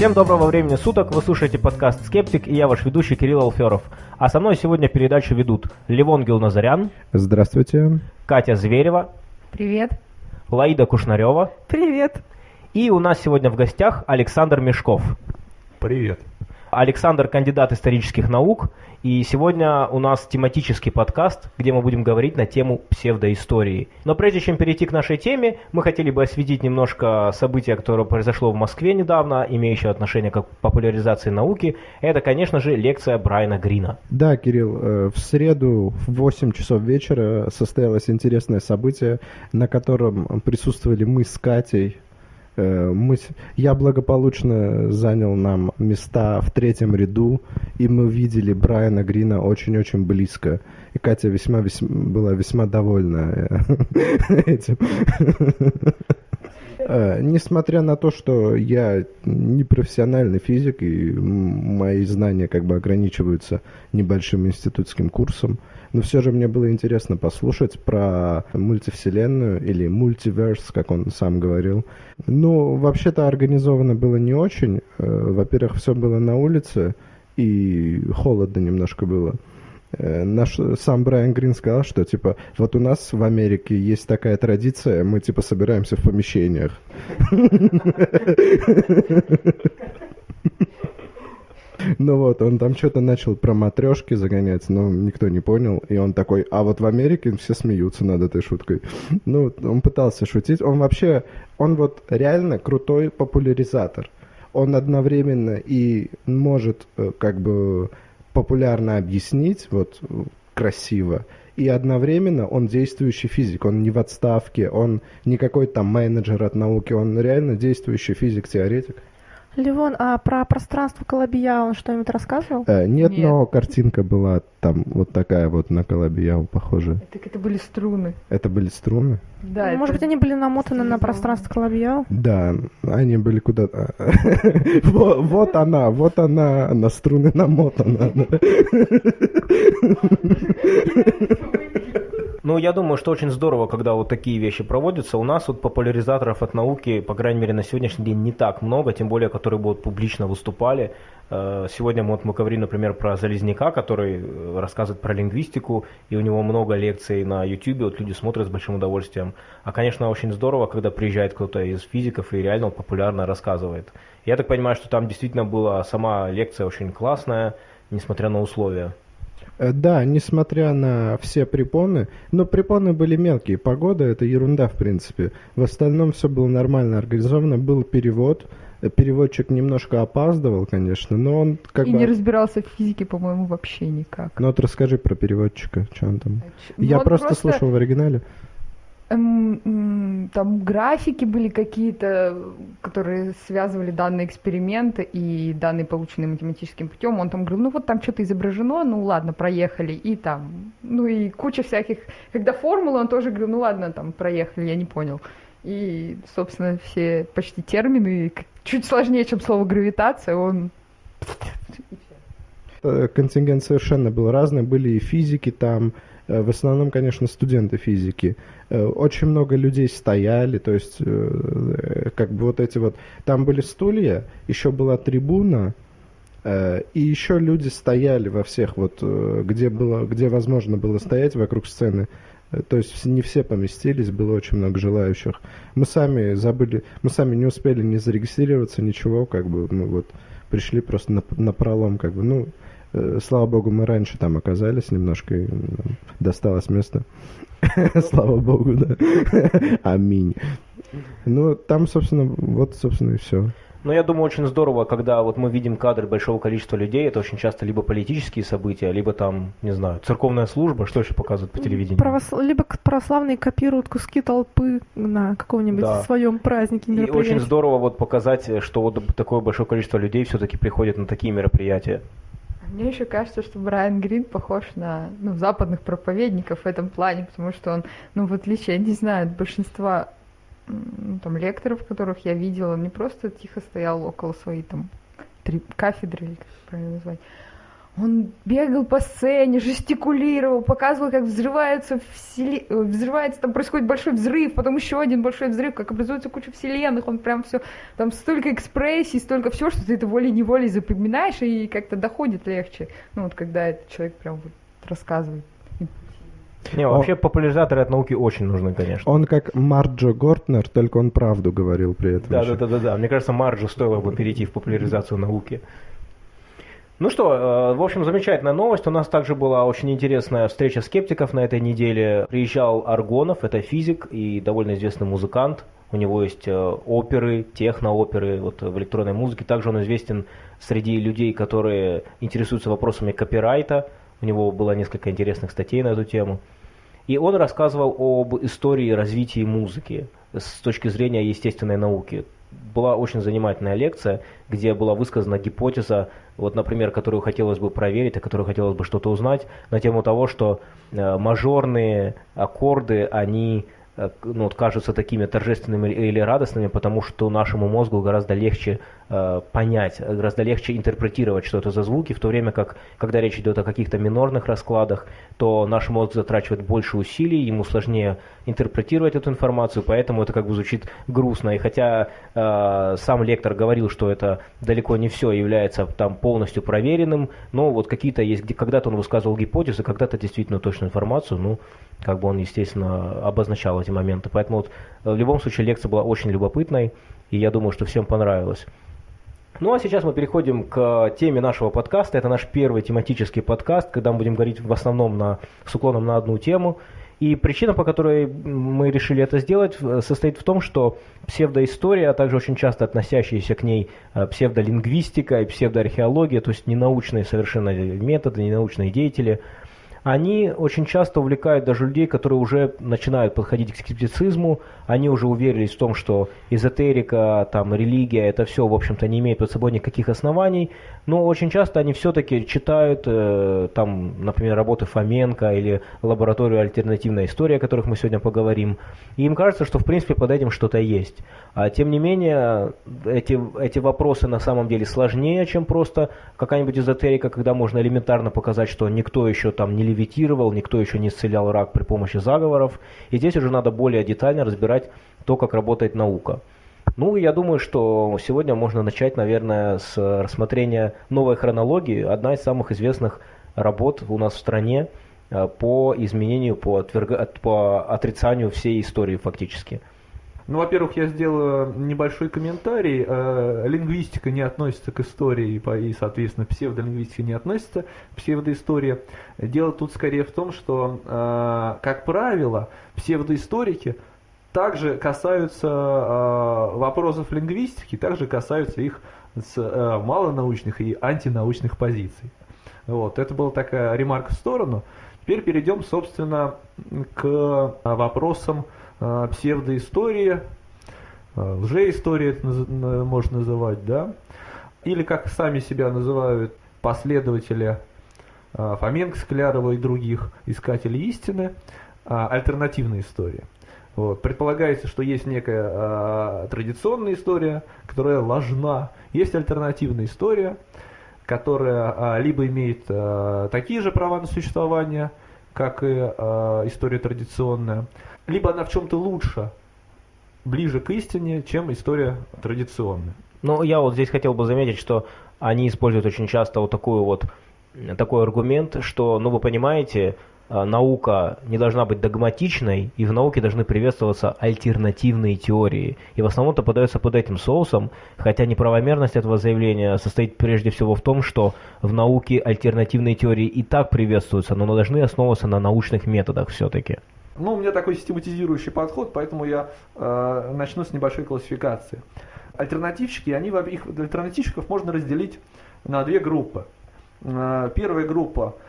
Всем доброго времени суток, вы слушаете подкаст «Скептик» и я ваш ведущий Кирилл Алферов. А со мной сегодня передачу ведут Левон Гилназарян, Здравствуйте. Катя Зверева, Привет. Лаида Кушнарева Привет. и у нас сегодня в гостях Александр Мешков. Привет. Александр – кандидат исторических наук, и сегодня у нас тематический подкаст, где мы будем говорить на тему псевдоистории. Но прежде чем перейти к нашей теме, мы хотели бы осветить немножко события, которое произошло в Москве недавно, имеющее отношение к популяризации науки. Это, конечно же, лекция Брайана Грина. Да, Кирилл, э, в среду в 8 часов вечера состоялось интересное событие, на котором присутствовали мы с Катей. Э, Мы, я благополучно занял нам места в третьем ряду, и мы видели Брайана Грина очень-очень близко. И Катя весьма, весьма была весьма довольна э, этим. Э, Несмотря на то, что я не профессиональный физик, и мои знания как бы ограничиваются небольшим институтским курсом, но все же мне было интересно послушать про мультивселенную или мультиверс, как он сам говорил. Ну, вообще-то организовано было не очень. Э, Во-первых, все было на улице, и холодно немножко было. Э, Наш сам Брайан Грин сказал, что типа вот у нас в Америке есть такая традиция, мы типа собираемся в помещениях. Ну вот, он там что-то начал про матрешки загонять, но никто не понял. И он такой, а вот в Америке все смеются над этой шуткой. Ну, он пытался шутить. Он вообще, он вот реально крутой популяризатор. Он одновременно и может э, как бы популярно объяснить, вот красиво, и одновременно он действующий физик, он не в отставке, он не какой-то там менеджер от науки, он реально действующий физик-теоретик. Левон, а про пространство Колобия он что-нибудь рассказывал? Э, нет, Нет. но картинка была там вот такая вот на Колобияу похожая. Так это были струны. Это были струны? Да, Ну, Может быть, это- они были намотаны на стилизовано. пространство Колобия? Да, они были куда-то... Вот она, вот она, на струны намотана. Ну, я думаю, что очень здорово, когда вот такие вещи проводятся. У нас вот популяризаторов от науки, по крайней мере, на сегодняшний день не так много, тем более, которые будут публично выступали. Э, Сегодня вот мы говорим, например, про Залезняка, который э, рассказывает про лингвистику, и у него много лекций на YouTube, вот люди смотрят с большим удовольствием. А, конечно, очень здорово, когда приезжает кто-то из физиков и реально популярно рассказывает. Я так понимаю, что там действительно была сама лекция очень классная, несмотря на условия. Э, Да, несмотря на все препоны, но препоны были мелкие. Погода это ерунда, в принципе. В остальном все было нормально организовано. Был перевод. Э, Переводчик немножко опаздывал, конечно, но он как И бы... не разбирался в физике, по-моему, вообще никак. Ну вот расскажи про переводчика, что он там. Ну, Я он просто, слушал в оригинале. Там графики были какие-то, которые связывали данные эксперименты и данные, полученные математическим путем. Он там говорил, ну вот там что-то изображено, ну ладно, проехали. И там, ну и куча всяких... Когда формулы, он тоже говорил, ну ладно, там проехали, я не понял. И, собственно, все почти термины, чуть сложнее, чем слово гравитация, он Э, Контингент совершенно был разный. Были и физики там, в основном, конечно, студенты физики. Э, Очень много людей стояли, то есть, э, как бы вот эти вот... Там были стулья, еще была трибуна, э, и еще люди стояли во всех вот, э, где было, где возможно было стоять вокруг сцены. Э, То есть не все поместились, было очень много желающих. Мы сами забыли, мы сами не успели не зарегистрироваться, ничего, как бы мы вот пришли просто на, на пролом, как бы, ну, э, слава богу, мы раньше там оказались немножко, и нам досталось место. Слава богу, да. Аминь. Ну, там, собственно, вот, собственно, и все. Но я думаю, очень здорово, когда вот мы видим кадры большого количества людей, это очень часто либо политические события, либо там, не знаю, церковная служба, что еще показывают по телевидению. Правос- Либо православные копируют куски толпы на каком-нибудь Да. своем празднике, И очень здорово вот показать, что вот такое большое количество людей все-таки приходит на такие мероприятия. Мне еще кажется, что Брайан Грин похож на ну, западных проповедников в этом плане, потому что он, ну, в отличие, я не знаю, от большинства ну, там, лекторов, которых я видела, он не просто тихо стоял около своей там три кафедры, или как правильно назвать. Он бегал по сцене, жестикулировал, показывал, как взрывается, всели... э, взрывается, там происходит большой взрыв, потом еще один большой взрыв, как образуется куча вселенных, он прям все, там столько экспрессий, столько всего, что ты это волей-неволей запоминаешь и как-то доходит легче. Ну вот когда этот человек прям вот рассказывает. Не, вообще популяризаторы от науки очень нужны, конечно. Он как Марджо Гортнер, только он правду говорил при этом. Да, еще. да, да, да, да. Мне кажется, Марджу стоило бы перейти в популяризацию науки. Ну что, э, в общем, замечательная новость. У нас также была очень интересная встреча скептиков на этой неделе. Приезжал Аргонов, это физик и довольно известный музыкант. У него есть э, оперы, техно-оперы вот, в электронной музыке. Также он известен среди людей, которые интересуются вопросами копирайта. У него было несколько интересных статей на эту тему. И он рассказывал об истории развития музыки с точки зрения естественной науки. Была очень занимательная лекция, где была высказана гипотеза, вот, например, которую хотелось бы проверить, о которой хотелось бы что-то узнать, на тему того, что э, мажорные аккорды, они э, ну, вот кажутся такими торжественными или радостными, потому что нашему мозгу гораздо легче э, понять, гораздо легче интерпретировать, что это за звуки, в то время как, когда речь идет о каких-то минорных раскладах, то наш мозг затрачивает больше усилий, ему сложнее интерпретировать эту информацию, поэтому это как бы звучит грустно. И хотя э, сам лектор говорил, что это далеко не все является там полностью проверенным, но вот какие-то есть, где когда-то он высказывал гипотезы, когда-то действительно точную информацию, ну, как бы он, естественно, обозначал эти моменты. Поэтому вот, в любом случае лекция была очень любопытной, и я думаю, что всем понравилось. Ну а сейчас мы переходим к теме нашего подкаста. Это наш первый тематический подкаст, когда мы будем говорить в основном на, с уклоном на одну тему. И причина, по которой мы решили это сделать, состоит в том, что псевдоистория, а также очень часто относящиеся к ней э, псевдолингвистика и псевдоархеология, то есть ненаучные совершенно методы, ненаучные деятели – они очень часто увлекают даже людей, которые уже начинают подходить к скептицизму, они уже уверились в том, что эзотерика, там, религия, это все, в общем-то, не имеет под собой никаких оснований, но очень часто они все-таки читают, э, там, например, работы Фоменко или лабораторию альтернативной истории, о которых мы сегодня поговорим, и им кажется, что, в принципе, под этим что-то есть. А, тем не менее, эти, эти вопросы на самом деле сложнее, чем просто какая-нибудь эзотерика, когда можно элементарно показать, что никто еще там не левитировал, никто еще не исцелял рак при помощи заговоров. И здесь уже надо более детально разбирать то, как работает наука. Ну, я думаю, что сегодня можно начать, наверное, с рассмотрения новой хронологии. Одна из самых известных работ у нас в стране э, по изменению, по, отверга... по отрицанию всей истории фактически. Ну, во-первых, я сделаю небольшой комментарий. Э, лингвистика не относится к истории, и, соответственно, псевдолингвистика не относится к псевдоистории. Дело тут скорее в том, что, э, как правило, псевдоисторики также касаются э, вопросов лингвистики, также касаются их с малонаучных и антинаучных позиций. Вот, это была такая ремарка в сторону. Теперь перейдем, собственно, к вопросам а, псевдоистория, а, лжеистория это можно называть, да, или как сами себя называют последователи а, Фоменко, Склярова и других искателей истины, альтернативная история. Вот. Предполагается, что есть некая а, традиционная история, которая ложна. Есть альтернативная история, которая а, либо имеет а, такие же права на существование, как и а, история традиционная, либо она в чем-то лучше, ближе к истине, чем история традиционная. Ну, я вот здесь хотел бы заметить, что они используют очень часто вот такую вот такой аргумент, что, ну, вы понимаете, наука не должна быть догматичной, и в науке должны приветствоваться альтернативные теории. И в основном-то подается под этим соусом, хотя неправомерность этого заявления состоит прежде всего в том, что в науке альтернативные теории и так приветствуются, но должны основываться на научных методах все-таки. Ну, у меня такой систематизирующий подход, поэтому я э, начну с небольшой классификации. Альтернативщики, они, их альтернативщиков можно разделить на две группы. Э, первая группа –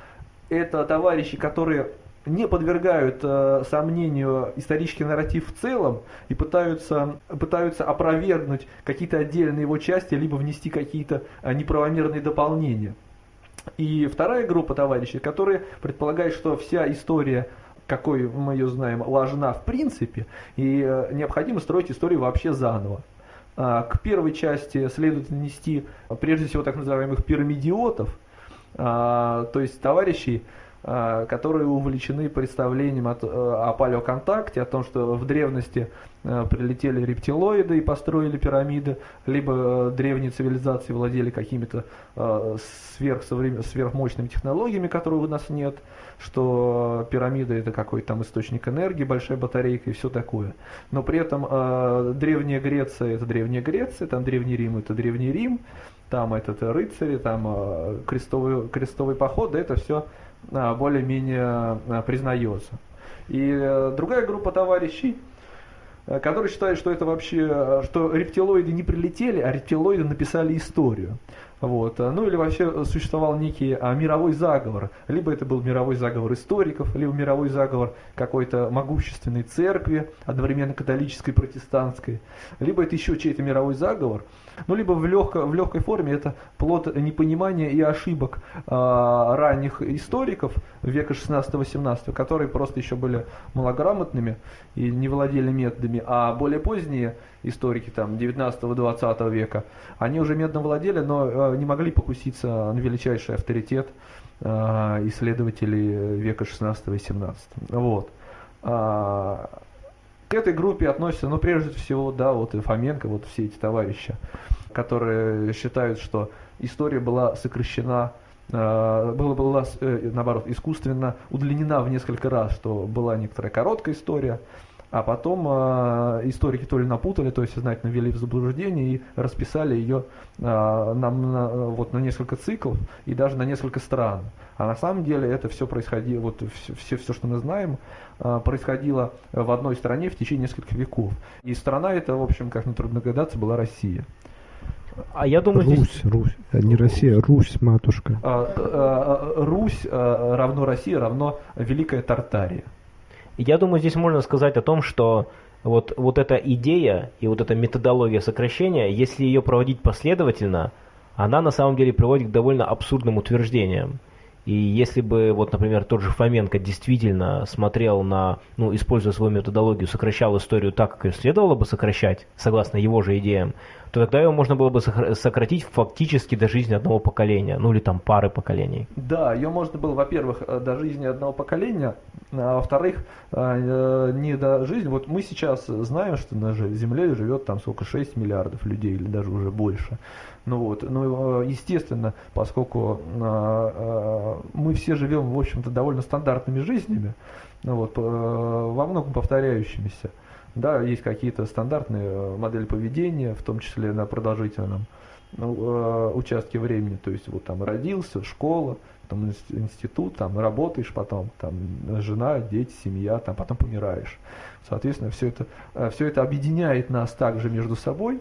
это товарищи, которые не подвергают э, сомнению исторический нарратив в целом и пытаются, пытаются опровергнуть какие-то отдельные его части, либо внести какие-то э, неправомерные дополнения. И вторая группа товарищей, которые предполагают, что вся история какой мы ее знаем, ложна в принципе, и э, необходимо строить историю вообще заново. А, к первой части следует нанести, прежде всего, так называемых пирамидиотов, то есть товарищей, а, которые увлечены представлением от, о палеоконтакте, о том, что в древности прилетели рептилоиды и построили пирамиды, либо древние цивилизации владели какими-то сверхмощными технологиями, которые у нас нет, что пирамида это какой-то там источник энергии, большая батарейка и все такое. Но при этом э, Древняя Греция это Древняя Греция, там Древний Рим это Древний Рим, там этот рыцари, там э, крестовый, крестовый поход, это все э, более-менее э, признается. И э, другая группа товарищей, э, которые считают, что это вообще, э, что рептилоиды не прилетели, а рептилоиды написали историю. Вот. Ну или вообще существовал некий а, мировой заговор. Либо это был мировой заговор историков, либо мировой заговор какой-то могущественной церкви, одновременно католической, протестантской. Либо это еще чей-то мировой заговор. Ну либо в, легко, в легкой форме это плод непонимания и ошибок а, ранних историков века 16-18, которые просто еще были малограмотными и не владели методами, а более поздние историки там 19-20 века, они уже медно владели, но э, не могли покуситься на величайший авторитет э, исследователей века 16 и 17. Вот. А, к этой группе относятся, ну, прежде всего, да, вот и Фоменко, вот все эти товарищи, которые считают, что история была сокращена э, была, была наоборот, искусственно удлинена в несколько раз, что была некоторая короткая история, а потом э, историки то ли напутали, то есть сознательно ввели в заблуждение и расписали ее э, на, на, вот, на несколько циклов и даже на несколько стран. А на самом деле это все происходило, вот все, все, все что мы знаем, э, происходило в одной стране в течение нескольких веков. И страна эта, в общем, как нетрудно догадаться, была Россия. А я думаю, Русь, здесь... Русь, а не Россия, Русь, матушка. А, а, Русь равно Россия равно Великая Тартария. Я думаю, здесь можно сказать о том, что вот, вот эта идея и вот эта методология сокращения, если ее проводить последовательно, она на самом деле приводит к довольно абсурдным утверждениям. И если бы, вот, например, тот же Фоменко действительно смотрел на, ну, используя свою методологию, сокращал историю так, как ее следовало бы сокращать, согласно его же идеям, то тогда его можно было бы сократить фактически до жизни одного поколения, ну или там пары поколений. Да, ее можно было, во-первых, э, до жизни одного поколения, а во-вторых, э, не до жизни. Вот мы сейчас знаем, что на Земле живет там сколько, 6 миллиардов людей или даже уже больше. Ну вот, ну естественно, поскольку мы все живем, в общем-то, довольно стандартными жизнями, ну вот, во многом повторяющимися, да, есть какие-то стандартные э, модели поведения, в том числе на продолжительном э, участке времени. То есть вот там родился, школа, там институт, там работаешь, потом там жена, дети, семья, там потом помираешь. Соответственно, все это, э, все это объединяет нас также между собой.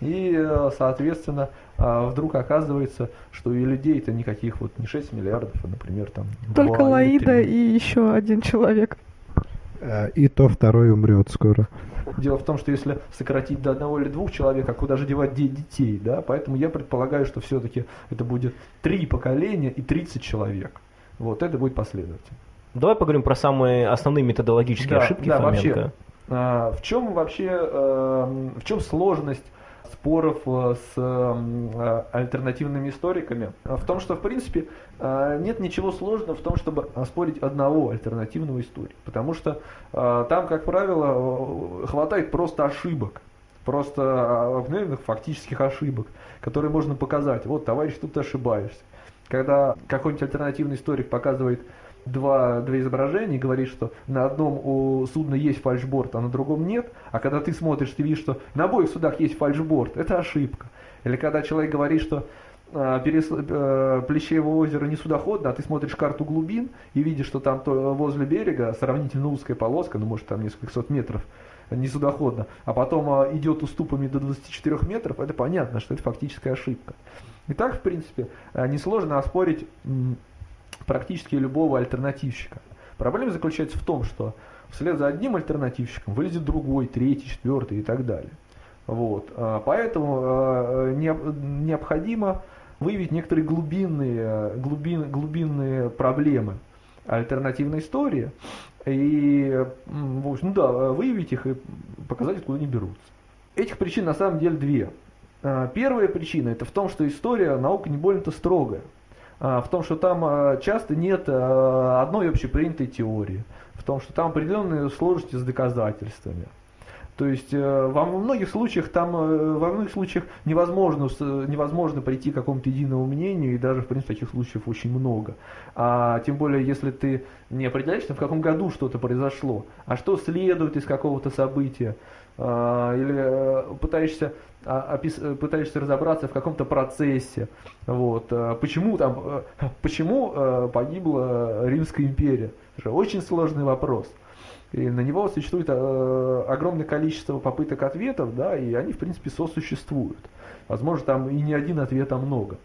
И, соответственно, вдруг оказывается, что и людей-то никаких вот не 6 миллиардов, а, например, там... Только Лаида и еще один человек. Э, и то второй умрет скоро. Дело в том, что если сократить до одного или двух человек, а куда же девать детей, да? Поэтому я предполагаю, что все-таки это будет три поколения и 30 человек. Вот это будет последовательно. Давай поговорим про самые основные методологические да, ошибки да, Фоменко. Вообще, а, в чем вообще, э, в чем сложность споров э, с э, альтернативными историками в том, что в принципе э, нет ничего сложного в том, чтобы оспорить одного альтернативного историка. Потому что там, как правило, хватает просто ошибок просто обыкновенных фактических ошибок, которые можно показать. Вот, товарищ, тут ты ошибаешься. Когда какой-нибудь альтернативный историк показывает два, два изображения и говорит, что на одном у судна есть фальшборд, а на другом нет, а когда ты смотришь, ты видишь, что на обоих судах есть фальшборд, это ошибка. Или когда человек говорит, что э, перес, э, Плещеево озеро не судоходно, а ты смотришь карту глубин и видишь, что там то, возле берега сравнительно узкая полоска, ну может там несколько сот метров, не судоходно, а потом э, идет уступами до 24 метров, это понятно, что это фактическая ошибка. И так, в принципе, э, несложно оспорить практически любого альтернативщика. Проблема заключается в том, что вслед за одним альтернативщиком вылезет другой, третий, четвертый и так далее. Вот. А, поэтому а, необходимо выявить некоторые глубинные, глубин, глубинные проблемы альтернативной истории и в общем, да, выявить их и показать, откуда они берутся. Этих причин на самом деле две. А, первая причина это в том, что история наука не больно-то строгая. А, в том, что там а, часто нет а, одной общепринятой теории, в том, что там определенные сложности с доказательствами. То есть э, во многих случаях там, э, во многих случаях невозможно, невозможно прийти к какому-то единому мнению, и даже, в принципе, таких случаев очень много. А тем более, если ты не определяешься, в каком году что-то произошло, а что следует из какого-то события, или э, пытаешься, а, пытаешься разобраться в каком-то процессе, вот, почему там, почему погибла Римская империя. Очень сложный вопрос. И на него существует э, огромное количество попыток ответов, да, и они, в принципе, сосуществуют. Возможно, там и не один ответ, а много.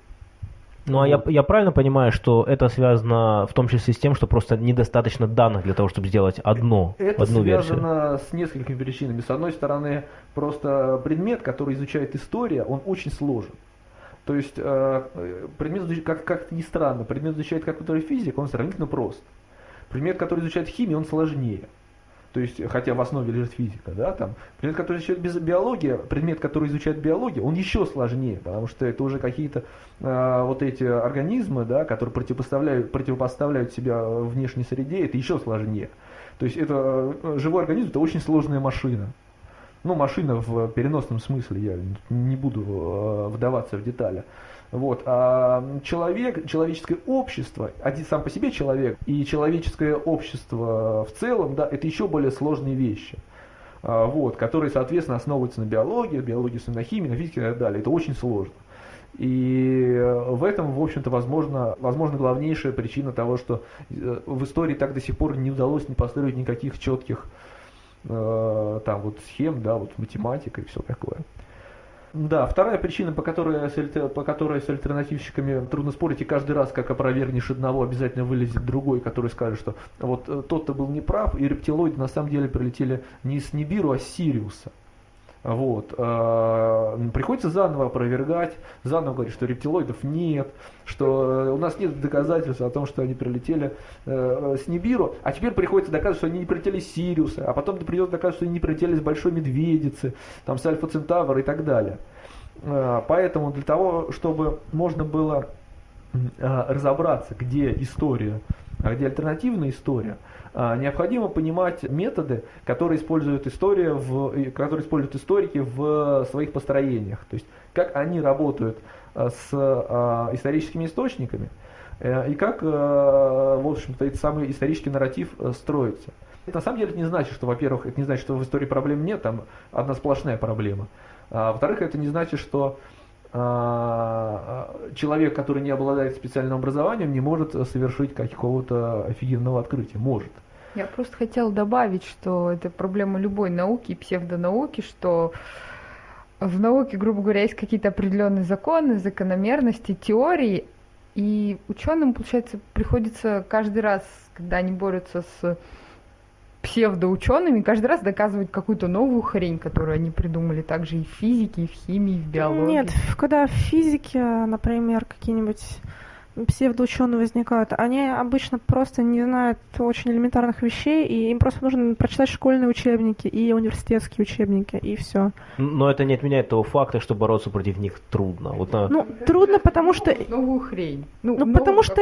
Ну, а я, я правильно понимаю, что это связано в том числе с тем, что просто недостаточно данных для того, чтобы сделать одно, это одну версию? Это связано с несколькими причинами. С одной стороны, просто предмет, который изучает история, он очень сложен. То есть, э, предмет, как, как ни странно, предмет изучает какой-то физик, он сравнительно прост. Предмет, который изучает химию, он сложнее то есть, хотя в основе лежит физика, да, там, предмет, который изучает биология, предмет, который изучает биологию, он еще сложнее, потому что это уже какие-то э, вот эти организмы, да, которые противопоставляют, противопоставляют себя внешней среде, это еще сложнее. То есть это э, живой организм, это очень сложная машина. Ну, машина в переносном смысле, я не буду э, вдаваться в детали. Вот. А человек, человеческое общество, один сам по себе человек и человеческое общество в целом, да, это еще более сложные вещи. А, вот, которые, соответственно, основываются на биологии, биологии, на химии, на физике и так далее. Это очень сложно. И в этом, в общем-то, возможно, возможно главнейшая причина того, что э, в истории так до сих пор не удалось не построить никаких четких э, там вот схем, да, вот математика и все такое. Да, вторая причина, по которой, с, по которой с альтернативщиками трудно спорить, и каждый раз, как опровергнешь одного, обязательно вылезет другой, который скажет, что вот э, тот-то был неправ, и рептилоиды на самом деле прилетели не с Нибиру, а с Сириуса. Вот. А, приходится заново опровергать, заново говорить, что рептилоидов нет, что у нас нет доказательств о том, что они прилетели э, с Нибиру, а теперь приходится доказывать, что они не прилетели с Сириуса, а потом придется доказывать, что они не прилетели с Большой Медведицы, там, с Альфа Центавра и так далее. Поэтому для того, чтобы можно было разобраться, где история, а где альтернативная история, необходимо понимать методы, которые используют, история в, которые используют историки в своих построениях. То есть как они работают а, с а, историческими источниками э, и как, э, в общем-то, этот самый исторический нарратив э, строится. Это на самом деле не значит, что, во-первых, это не значит, что в истории проблем нет, там одна сплошная проблема. А, во-вторых, это не значит, что человек, который не обладает специальным образованием, не может совершить какого-то офигенного открытия. Может. Я просто хотела добавить, что это проблема любой науки, псевдонауки, что в науке, грубо говоря, есть какие-то определенные законы, закономерности, теории, и ученым, получается, приходится каждый раз, когда они борются с псевдоучеными, каждый раз доказывать какую-то новую хрень, которую они придумали, также и в физике, и в химии, и в биологии. Нет, когда в физике, например, какие-нибудь псевдоученые возникают, они обычно просто не знают очень элементарных вещей, и им просто нужно прочитать школьные учебники и университетские учебники, и все. Но это не отменяет того факта, что бороться против них трудно. Вот на... Ну, трудно, потому что... Новую хрень. Ну, ну потому что...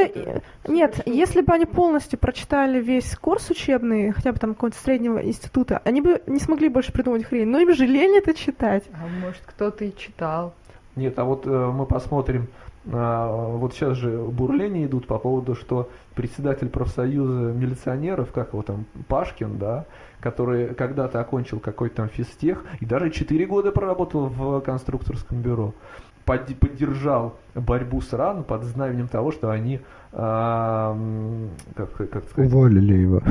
Нет, если бы они полностью прочитали весь курс учебный, хотя бы там какого-то среднего института, они бы не смогли больше придумать хрень, но им же лень это читать. А может, кто-то и читал. Нет, а вот э, мы посмотрим вот сейчас же бурления идут по поводу, что председатель профсоюза милиционеров, как его там, Пашкин, да, который когда-то окончил какой-то там физтех и даже 4 года проработал в конструкторском бюро, поддержал борьбу с РАН под знаменем того, что они а, как, как сказать? Уволили его.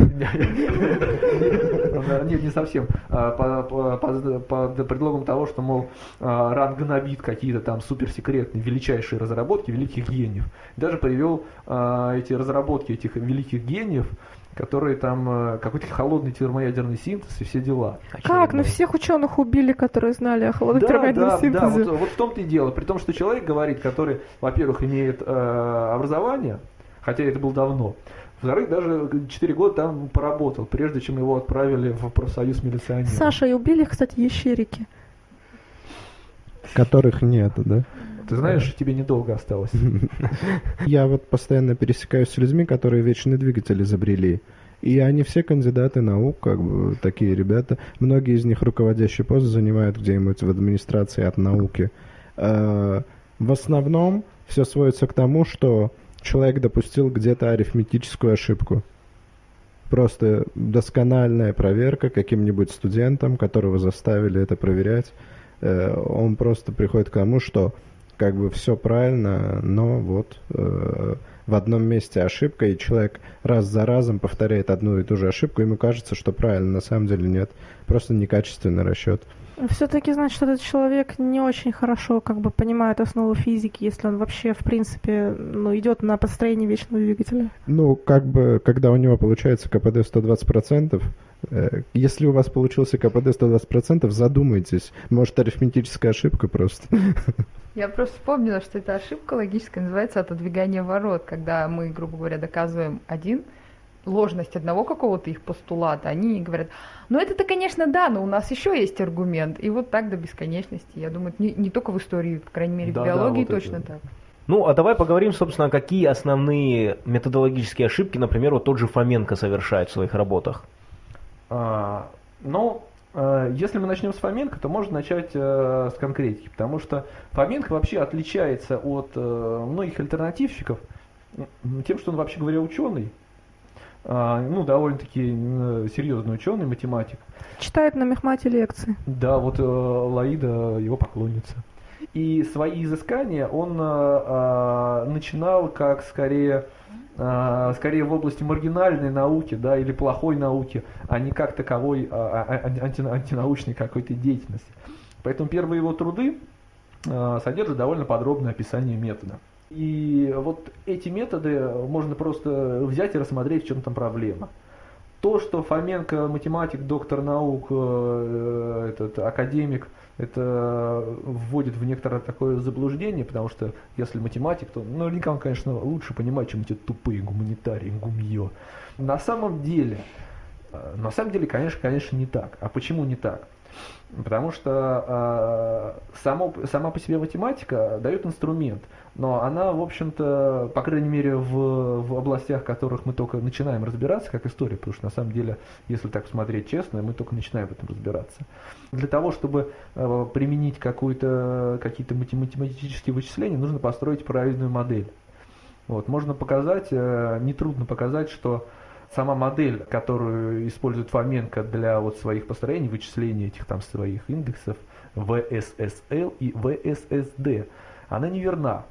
Нет, не совсем. А, под предлогом того, что, мол, а, РАН гнобит какие-то там суперсекретные, величайшие разработки великих гениев. Даже привел эти разработки этих великих гениев которые там э, какой-то холодный термоядерный синтез и все дела. Как? Ну всех ученых убили, которые знали о холодном да, термоядерном да, синтезе. Да, вот, вот в том-то и дело. При том, что человек говорит, который, во-первых, имеет э, образование, хотя это было давно, во-вторых, даже 4 года там поработал, прежде чем его отправили в профсоюз милиционеров. Саша, и убили, кстати, ящерики. Которых нет, да? Ты знаешь, тебе недолго осталось. Я вот постоянно пересекаюсь с людьми, которые вечный двигатель изобрели. И они все кандидаты наук, как бы такие ребята. Многие из них руководящие посты занимают где-нибудь в администрации от науки. Э, в основном все сводится к тому, что человек допустил где-то арифметическую ошибку. Просто доскональная проверка каким-нибудь студентом, которого заставили это проверять. Э, он просто приходит к тому, что как бы все правильно, но вот э, в одном месте ошибка, и человек раз за разом повторяет одну и ту же ошибку, ему кажется, что правильно, на самом деле нет. Просто некачественный расчет. Все-таки значит, что этот человек не очень хорошо как бы понимает основу физики, если он вообще, в принципе, ну, идет на построение вечного двигателя. Ну, как бы, когда у него получается КПД 120%, э, если у вас получился КПД 120%, задумайтесь. Может, арифметическая ошибка просто. Я просто вспомнила, что эта ошибка логическая называется отодвигание ворот, когда мы, грубо говоря, доказываем один ложность одного какого-то их постулата, они говорят, ну это-то, конечно, да, но у нас еще есть аргумент. И вот так до бесконечности. Я думаю, не, не только в истории, по крайней мере, да, в биологии да, вот точно это. так. Ну, а давай поговорим, собственно, какие основные методологические ошибки, например, вот тот же Фоменко совершает в своих работах. А, ну, Э, если мы начнем с Фоменко, то можно начать э, с конкретики, потому что Фоменко вообще отличается от э, многих альтернативщиков тем, что он вообще говоря ученый, ну, довольно-таки серьезный ученый, математик. Читает на мехмате лекции. Да, вот Лаида его поклонница. И свои изыскания он начинал как скорее а, скорее в области маргинальной науки, да, или плохой науки, а не как таковой а, а, анти, антинаучной какой-то деятельности. Поэтому первые его труды содержат довольно подробное описание метода. И вот эти методы можно просто взять и рассмотреть, в чем там проблема. То, что Фоменко математик, доктор наук, э, этот академик – это вводит в некоторое такое заблуждение, потому что если математик, то наверняка он, конечно, лучше понимает, чем эти тупые гуманитарии, гумье. На самом деле, э, на самом деле, конечно, конечно, не так. А почему не так? Потому что э, само, сама по себе математика дает инструмент, но она, в общем-то, по крайней мере, в, в областях, в которых мы только начинаем разбираться, как история, потому что на самом деле, если так посмотреть честно, мы только начинаем в этом разбираться. Для того, чтобы э, применить какие-то математические вычисления, нужно построить правильную модель. Вот, можно показать, э, нетрудно показать, что сама модель, которую использует Фоменко для вот своих построений, вычисления этих там своих индексов, VSSL и VSSD, она неверна.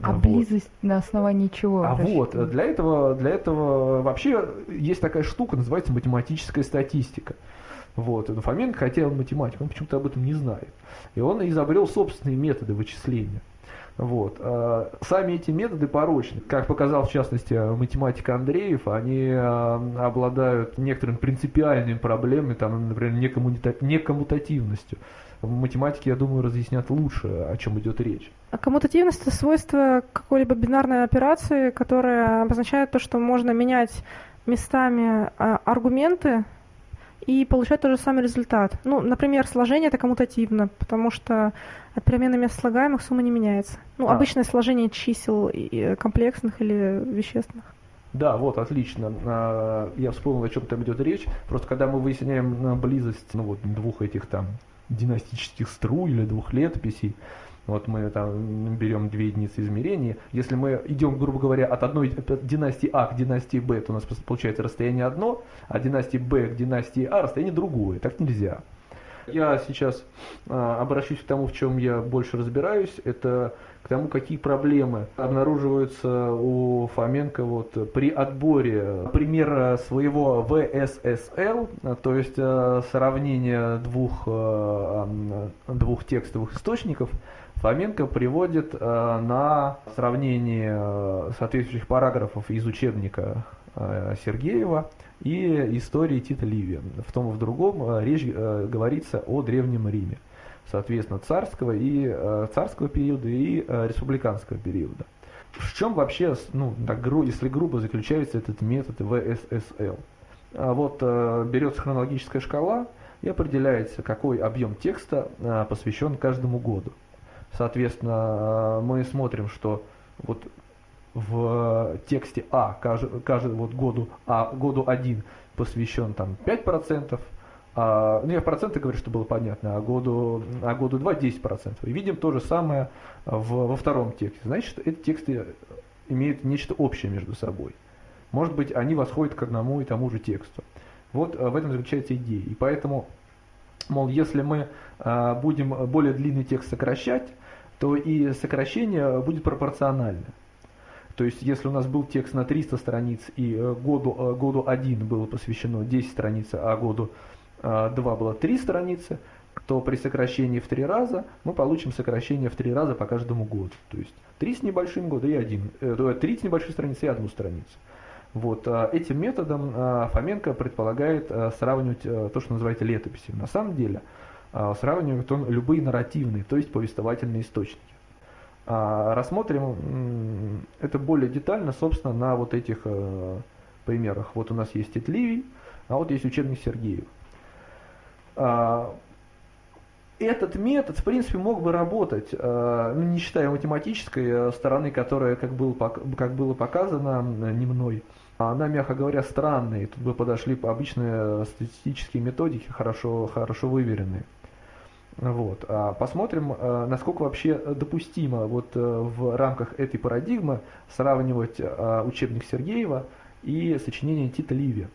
А вот. близость на основании чего? А вот, для этого, для этого вообще есть такая штука, называется математическая статистика. Вот, и Фоменко хотел математик, он почему-то об этом не знает. И он изобрел собственные методы вычисления. Вот. А, сами эти методы порочны. Как показал, в частности, математик Андреев, они а, обладают некоторыми принципиальными проблемами, там, например, некоммутативностью. В математике, я думаю, разъяснят лучше, о чем идет речь. А коммутативность – это свойство какой-либо бинарной операции, которая обозначает то, что можно менять местами а, аргументы и получать тот же самый результат. Ну, например, сложение это коммутативно, потому что от перемены мест слагаемых сумма не меняется. Ну, а. обычное сложение чисел комплексных или вещественных. Да, вот, отлично. А, я вспомнил, о чем там идет речь. Просто когда мы выясняем близость ну, вот, двух этих там династических струй или двух летописей, вот мы там берем две единицы измерения. Если мы идем, грубо говоря, от одной от династии А к династии Б, то у нас получается расстояние одно, а династии Б к династии А расстояние другое. Так нельзя. Я сейчас а, обращусь к тому, в чем я больше разбираюсь. Это к тому, какие проблемы обнаруживаются у Фоменко вот при отборе примера своего VSSL, то есть а, сравнение двух, а, двух текстовых источников – Фоменко приводит э, на сравнение э, соответствующих параграфов из учебника э, Сергеева и истории Тита Ливия. В том и в другом речь говорится о Древнем Риме, соответственно, царского и царского периода и республиканского периода. В чем вообще, ну, так, если грубо заключается этот метод ВССЛ? А вот берется хронологическая шкала и определяется, какой объем текста посвящен каждому году. Соответственно, мы смотрим, что вот в тексте А, каждый, каждый вот году А, году 1 посвящен там 5%, а, ну, я в проценты говорю, что было понятно, а году, а году 2 10%. И видим то же самое в, во втором тексте. Значит, эти тексты имеют нечто общее между собой. Может быть, они восходят к одному и тому же тексту. Вот в этом заключается идея. И поэтому, мол, если мы а, будем более длинный текст сокращать, то и сокращение будет пропорционально. То есть, если у нас был текст на 300 страниц и э, году, э, году 1 было посвящено 10 страниц, а году 2 а, было 3 страницы, то при сокращении в 3 раза мы получим сокращение в 3 раза по каждому году. То есть 3 с небольшим года и 1, 3 э, с небольшой страницы и 1 страницу. Вот, а, этим методом а, Фоменко предполагает сравнивать то, что называется летописью. На самом деле сравнивает он любые нарративные, то есть повествовательные источники. Рассмотрим это более детально, собственно, на вот этих э, примерах. Вот у нас есть Тит Ливий, а вот есть учебник Сергеев. А, этот метод, в принципе, мог бы работать, а, ну, не считая математической э, стороны, которая, как было, как было показано не мной, она, мягко говоря, странная. Тут бы подошли обычные статистические методики, хорошо, хорошо выверенные. Вот. А посмотрим, э, насколько вообще допустимо вот э, в рамках этой парадигмы сравнивать учебник Сергеева и сочинение Тита Ливия.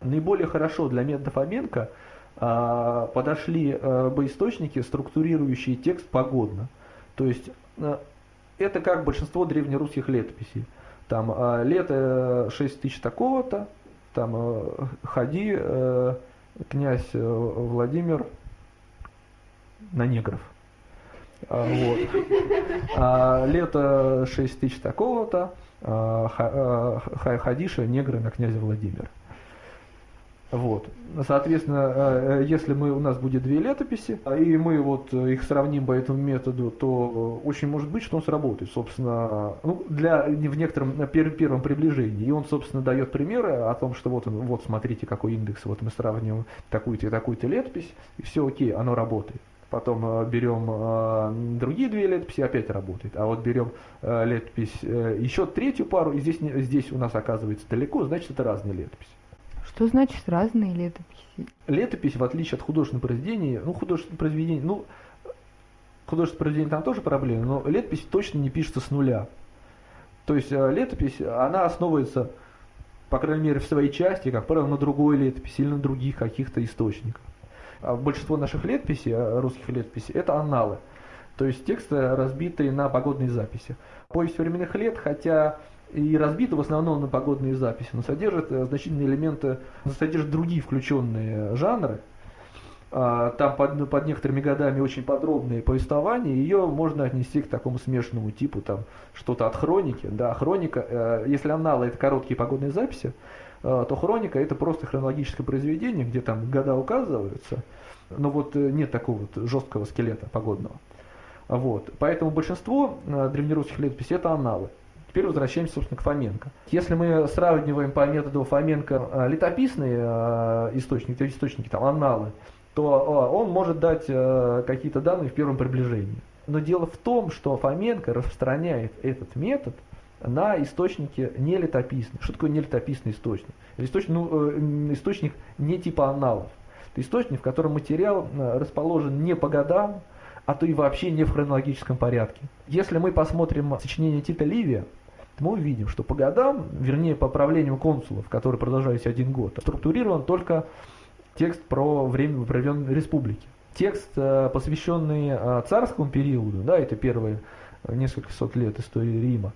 Наиболее хорошо для метода Фоменко – а, подошли э, бы источники, структурирующие текст погодно. То есть э, это как большинство древнерусских летописей. Там лето 6 тысяч такого-то, там э, ходи, князь Владимир на негров. А, вот. А лето 6 тысяч такого-то, ходиша негры на князя Владимира. Вот. Соответственно, э, если мы, у нас будет две летописи, а, и мы вот их сравним по этому методу, то очень может быть, что он сработает, собственно, ну, для, в некотором первом приближении. И он, собственно, дает примеры о том, что вот, вот смотрите, какой индекс, вот мы сравниваем такую-то и такую-то летопись, и все окей, оно работает. Потом э, берем другие две летописи, опять работает. А вот берем летопись, еще третью пару, и здесь, здесь у нас оказывается далеко, значит это разные летописи. Что значит разные летописи? Летопись, в отличие от художественного произведения, ну, художественное произведение, ну, художественное произведение там тоже проблема, но летопись точно не пишется с нуля. То есть э, летопись, она основывается, по крайней мере, в своей части, как правило, на другой летописи или на других каких-то источниках. А большинство наших летописей, э, русских летописей, это анналы. То есть тексты, разбитые на погодные записи. Повесть временных лет, хотя и разбита в основном на погодные записи, но содержит э, значительные элементы, содержит другие включенные жанры. А, там под, под некоторыми годами очень подробные повествования, ее можно отнести к такому смешанному типу, там что-то от хроники. Да, хроника, э, если аналы это короткие погодные записи, то хроника это просто хронологическое произведение, где там года указываются, но вот нет такого вот жесткого скелета погодного. Вот. Поэтому большинство древнерусских летописей это аналы. Теперь возвращаемся, собственно, к Фоменко. Если мы сравниваем по методу Фоменко э, летописные э, источники, источники там, анналы, то э, он может дать какие-то данные в первом приближении. Но дело в том, что Фоменко распространяет этот метод на источники нелетописные. Что такое нелетописный источник? Источник, ну, источник не типа аналов. Это источник, в котором материал расположен не по годам, а то и вообще не в хронологическом порядке. Если мы посмотрим сочинение Тита Ливия, мы увидим, что по годам, вернее по правлению консулов, которые продолжались один год, структурирован только текст про время, проведенной республики. Текст, э, посвященный э, царскому периоду, да, это первые несколько сот лет истории Рима,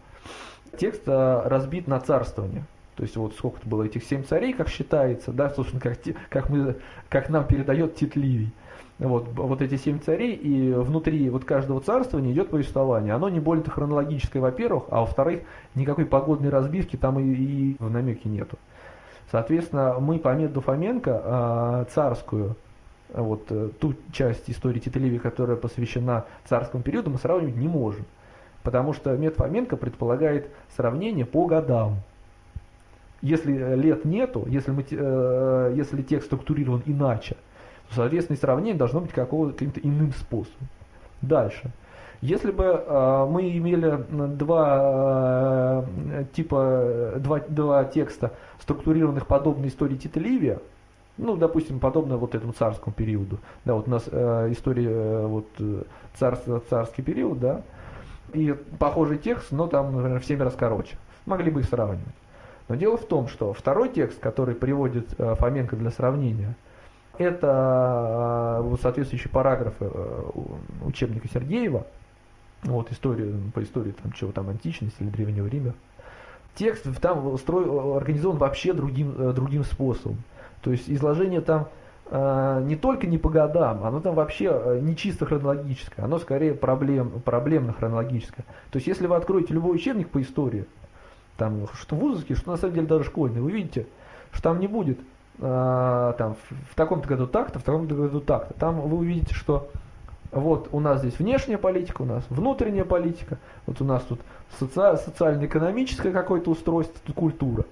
текст э, разбит на царствование. То есть вот сколько-то было этих семь царей, как считается, да, собственно, как, как, мы, как нам передает Тит Ливий. Вот, вот эти семь царей, и внутри вот каждого царствования идет повествование. Оно не больно хронологическое, во-первых, а во-вторых, никакой погодной разбивки там и, и в намеке нету. Соответственно, мы по методу Фоменко э, царскую, вот э, ту часть истории Титливи, которая посвящена царскому периоду, мы сравнивать не можем. Потому что метод Фоменко предполагает сравнение по годам. Если лет нету, если, мы, э, если текст структурирован иначе, соответственно, сравнение должно быть каким-то иным способом. Дальше. Если бы э, мы имели два э, типа, два, два текста, структурированных подобно истории Тита Ливия, ну, допустим, подобно вот этому царскому периоду, да, вот у нас э, история, э, вот, царство, царский период, да, и похожий текст, но там, например, в 7 раз короче. Могли бы их сравнивать. Но дело в том, что второй текст, который приводит э, Фоменко для сравнения, это э, соответствующие параграфы э, учебника Сергеева, вот история, по истории там, чего там античности или Древнего Рима. Текст там устроен, организован вообще другим, другим способом. То есть изложение там не только не по годам, оно там вообще не чисто хронологическое, оно скорее проблем, проблемно-хронологическое. То есть если вы откроете любой учебник по истории, там, что вузовский, что на самом деле даже школьный, вы видите, что там не будет э, там, в таком-то году так-то, в таком-то году так-то. Там вы увидите, что вот у нас здесь внешняя политика, у нас внутренняя политика, вот у нас тут соци- социально-экономическое какое-то устройство, тут культура.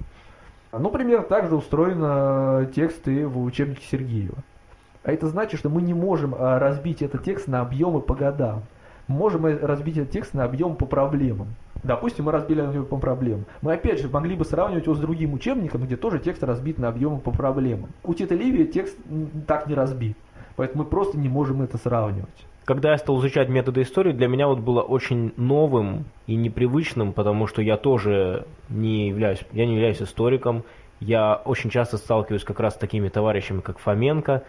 Ну, примерно так же устроены тексты в учебнике Сергеева. А это значит, что мы не можем а, разбить этот текст на объемы по годам. Мы можем разбить этот текст на объем по проблемам. Допустим, мы разбили его по проблемам. Мы опять же могли бы сравнивать его с другим учебником, где тоже текст разбит на объемы по проблемам. У Тита Ливия текст так не разбит. Поэтому мы просто не можем это сравнивать. Когда я стал изучать методы истории, для меня вот было очень новым и непривычным, потому что я тоже не являюсь, я не являюсь историком. Я очень часто сталкиваюсь как раз с такими товарищами, как Фоменко.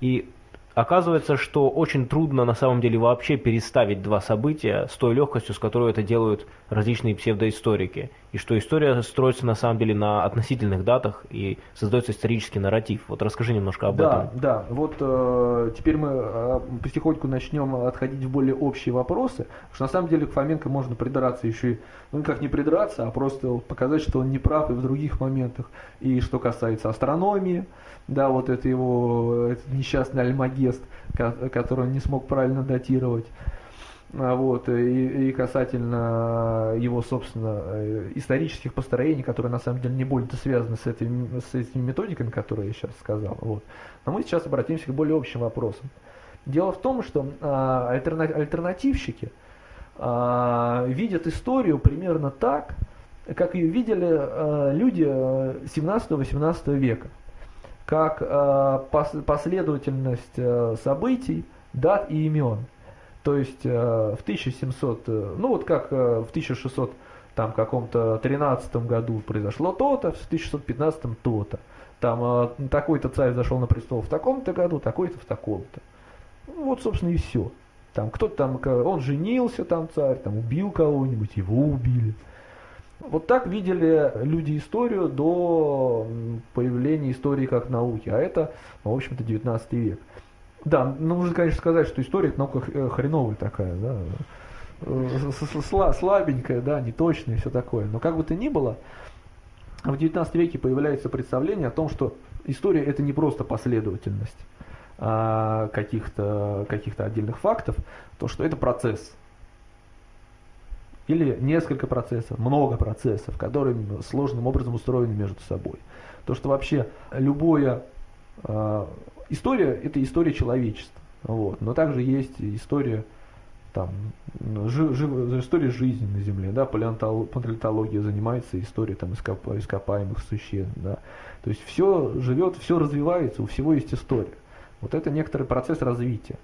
И Оказывается, что очень трудно на самом деле вообще переставить два события с той легкостью, с которой это делают различные псевдоисторики. И что история строится на самом деле на относительных датах и создается исторический нарратив. Вот расскажи немножко об да, этом. Да, вот э, теперь мы э, потихоньку начнем отходить в более общие вопросы, потому что на самом деле к Фоменко можно придраться еще и, ну как не придраться, а просто показать, что он не прав и в других моментах. И что касается астрономии, да, вот это его этот несчастный альмагест, который он не смог правильно датировать. А вот, и, и касательно его, собственно, э, исторических построений, которые на самом деле не более связаны с, этими, с этими методиками, которые я сейчас сказал. Вот. Но мы сейчас обратимся к более общим вопросам. Дело в том, что а, альтерна, альтернативщики а, видят историю примерно так, как ее видели а, люди 17-18 э, века как э, последовательность э, событий, дат и имен. То есть э, в 1700, ну вот как в 1600 там каком-то 13 году произошло то-то, в 1615 то-то. Там такой-то царь зашел на престол в таком-то году, такой-то в таком-то. Ну, вот, собственно, и все. Там кто-то там, он женился, там царь, там убил кого-нибудь, его убили. Вот так видели люди историю до появления истории как науки, а это, ну, в общем-то, 19 век. Да, ну, нужно, конечно, сказать, что история наука э, хреновая такая, да, слабенькая, да, неточная и все такое. Но как бы то ни было, в 19 веке появляется представление о том, что история это не просто последовательность а каких-то каких отдельных фактов, то что это процесс или несколько процессов, много процессов, которые сложным образом устроены между собой. То, что вообще любое э, история это история человечества, вот, но также есть история там жи, жи, история жизни на Земле, да, палеонтология занимается историей там ископ, ископаемых существ, да, то есть все живет, все развивается, у всего есть история. Вот это некоторый процесс развития.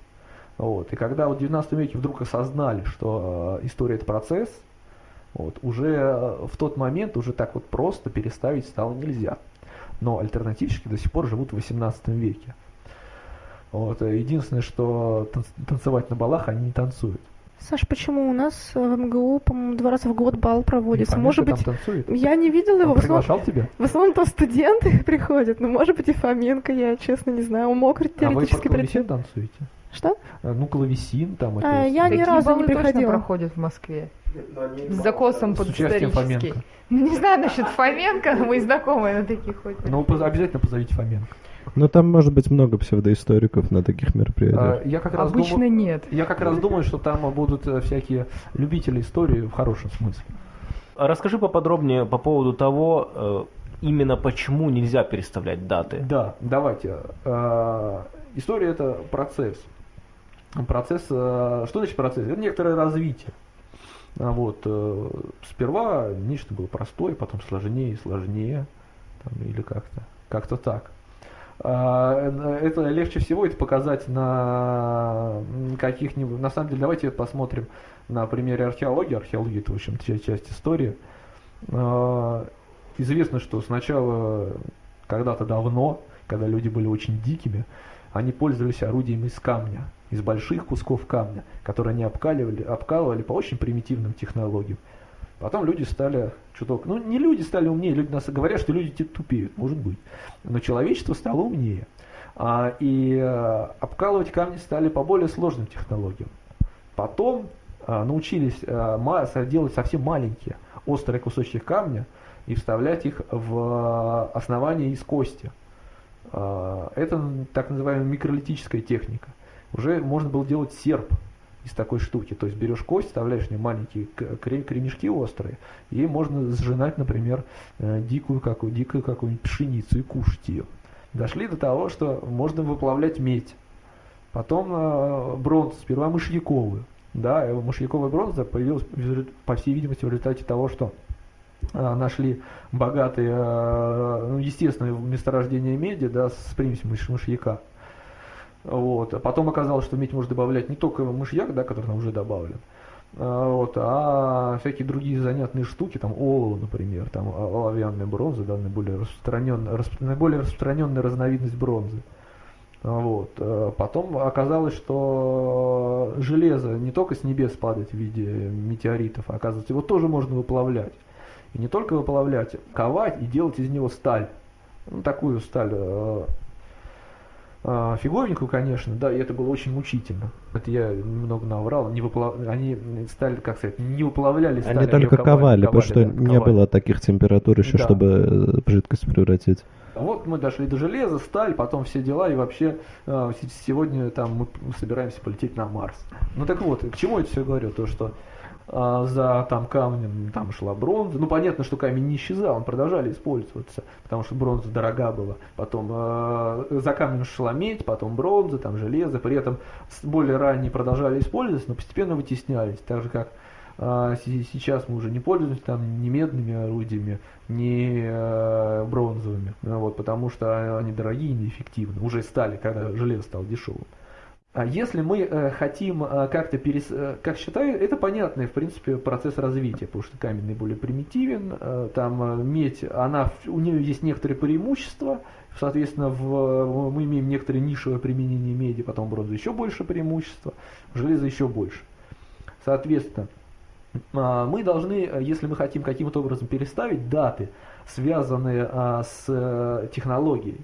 Вот. И когда вот в 19 веке вдруг осознали, что э, история это процесс, вот, уже э, в тот момент уже так вот просто переставить стало нельзя. Но альтернативщики до сих пор живут в 18 веке. Вот. Э, единственное, что танцевать на балах они не танцуют. Саш, почему у нас в МГУ, по-моему, два раза в год бал проводится? Не может быть, танцует? я не видела его. Он приглашал тебя? В основном то студенты приходят, но может быть и Фоменко, я честно не знаю. Он мог теоретически а вы прийти. танцуете? Что? Э, ну, клавесин там. А, я ни разу не приходила. проходят в Москве. С закосом под исторический. Не знаю насчет Фоменко, мы знакомые на таких ходим. Ну, обязательно позовите Фоменко. Но там может быть много псевдоисториков на таких мероприятиях. А, я как раз Обычно думаю, нет. Я как раз думаю, что там будут э, всякие любители истории в хорошем смысле. Расскажи поподробнее по поводу того, э, именно почему нельзя переставлять даты. Да, давайте. Э, история это процесс. Процесс, что значит процесс? Это некоторое развитие. А вот, сперва нечто было простое, потом сложнее и сложнее, там, или как-то, как-то так. А, это легче всего это показать на каких-нибудь... На самом деле, давайте посмотрим на примере археологии. Археология это, в общем, часть истории. А, известно, что сначала, когда-то давно, когда люди были очень дикими, они пользовались орудием из камня, из больших кусков камня, которые они обкаливали, обкалывали по очень примитивным технологиям. Потом люди стали чуток, ну не люди стали умнее, люди нас говорят, что люди тупеют, может быть, но человечество стало умнее. А, и а, обкалывать камни стали по более сложным технологиям. Потом а, научились а, делать совсем маленькие острые кусочки камня и вставлять их в основание из кости. Это так называемая микролитическая техника. Уже можно было делать серп, из такой штуки. То есть берешь кость, вставляешь в нее маленькие кремешки острые, и можно сжинать, например, э, дикую какую, дикую какую-нибудь пшеницу и кушать ее. Дошли до того, что можно выплавлять медь. Потом э, бронзу, сперва мышьяковую. Да, мышьяковая бронза появилась, по всей видимости, в результате того, что э, нашли богатые, ну, естественное месторождение меди да, с примесью мышьяка. Вот. А потом оказалось, что медь можно добавлять не только мышьяк, да, который там уже добавлен, а, вот, а всякие другие занятные штуки, там олово, например, там оловянная бронза, да, наиболее распространенная, расп, наиболее распространенная разновидность бронзы. Вот. А потом оказалось, что железо не только с небес падает в виде метеоритов, а оказывается, его тоже можно выплавлять. И не только выплавлять, ковать и делать из него сталь. Ну, такую сталь а, фиговенькую, конечно, да, и это было очень мучительно. Это я немного наврал, не выплав... они стали, как сказать, не выплавляли сталь, Они только ковали, ковали, потому что да, не ковали. было таких температур еще, да. чтобы э, жидкость превратить. Вот мы дошли до железа, сталь, потом все дела, и вообще а, сегодня там мы собираемся полететь на Марс. Ну так вот, к чему это все говорю? То, что а, за там камнем там шла бронза. Ну понятно, что камень не исчезал, он продолжали использоваться, потому что бронза дорога была. Потом э, за камнем шла медь, потом бронза, там железо. При этом более ранние продолжали использоваться, но постепенно вытеснялись. Так же как э, сейчас мы уже не пользуемся там ни медными орудиями, ни э, бронзовыми, вот, потому что они дорогие и неэффективны. Уже стали, когда железо стало дешевым. А если мы э, хотим э, как-то перес... Э, как считаю, это понятный, в принципе, процесс развития, потому что каменный более примитивен, там медь, она, у нее есть некоторые преимущества, соответственно, в, мы имеем некоторые нишевое применение меди, потом бронза еще больше преимущества, железо еще больше. Соответственно, э, мы должны, если мы хотим каким-то образом переставить даты, связанные э, с технологией,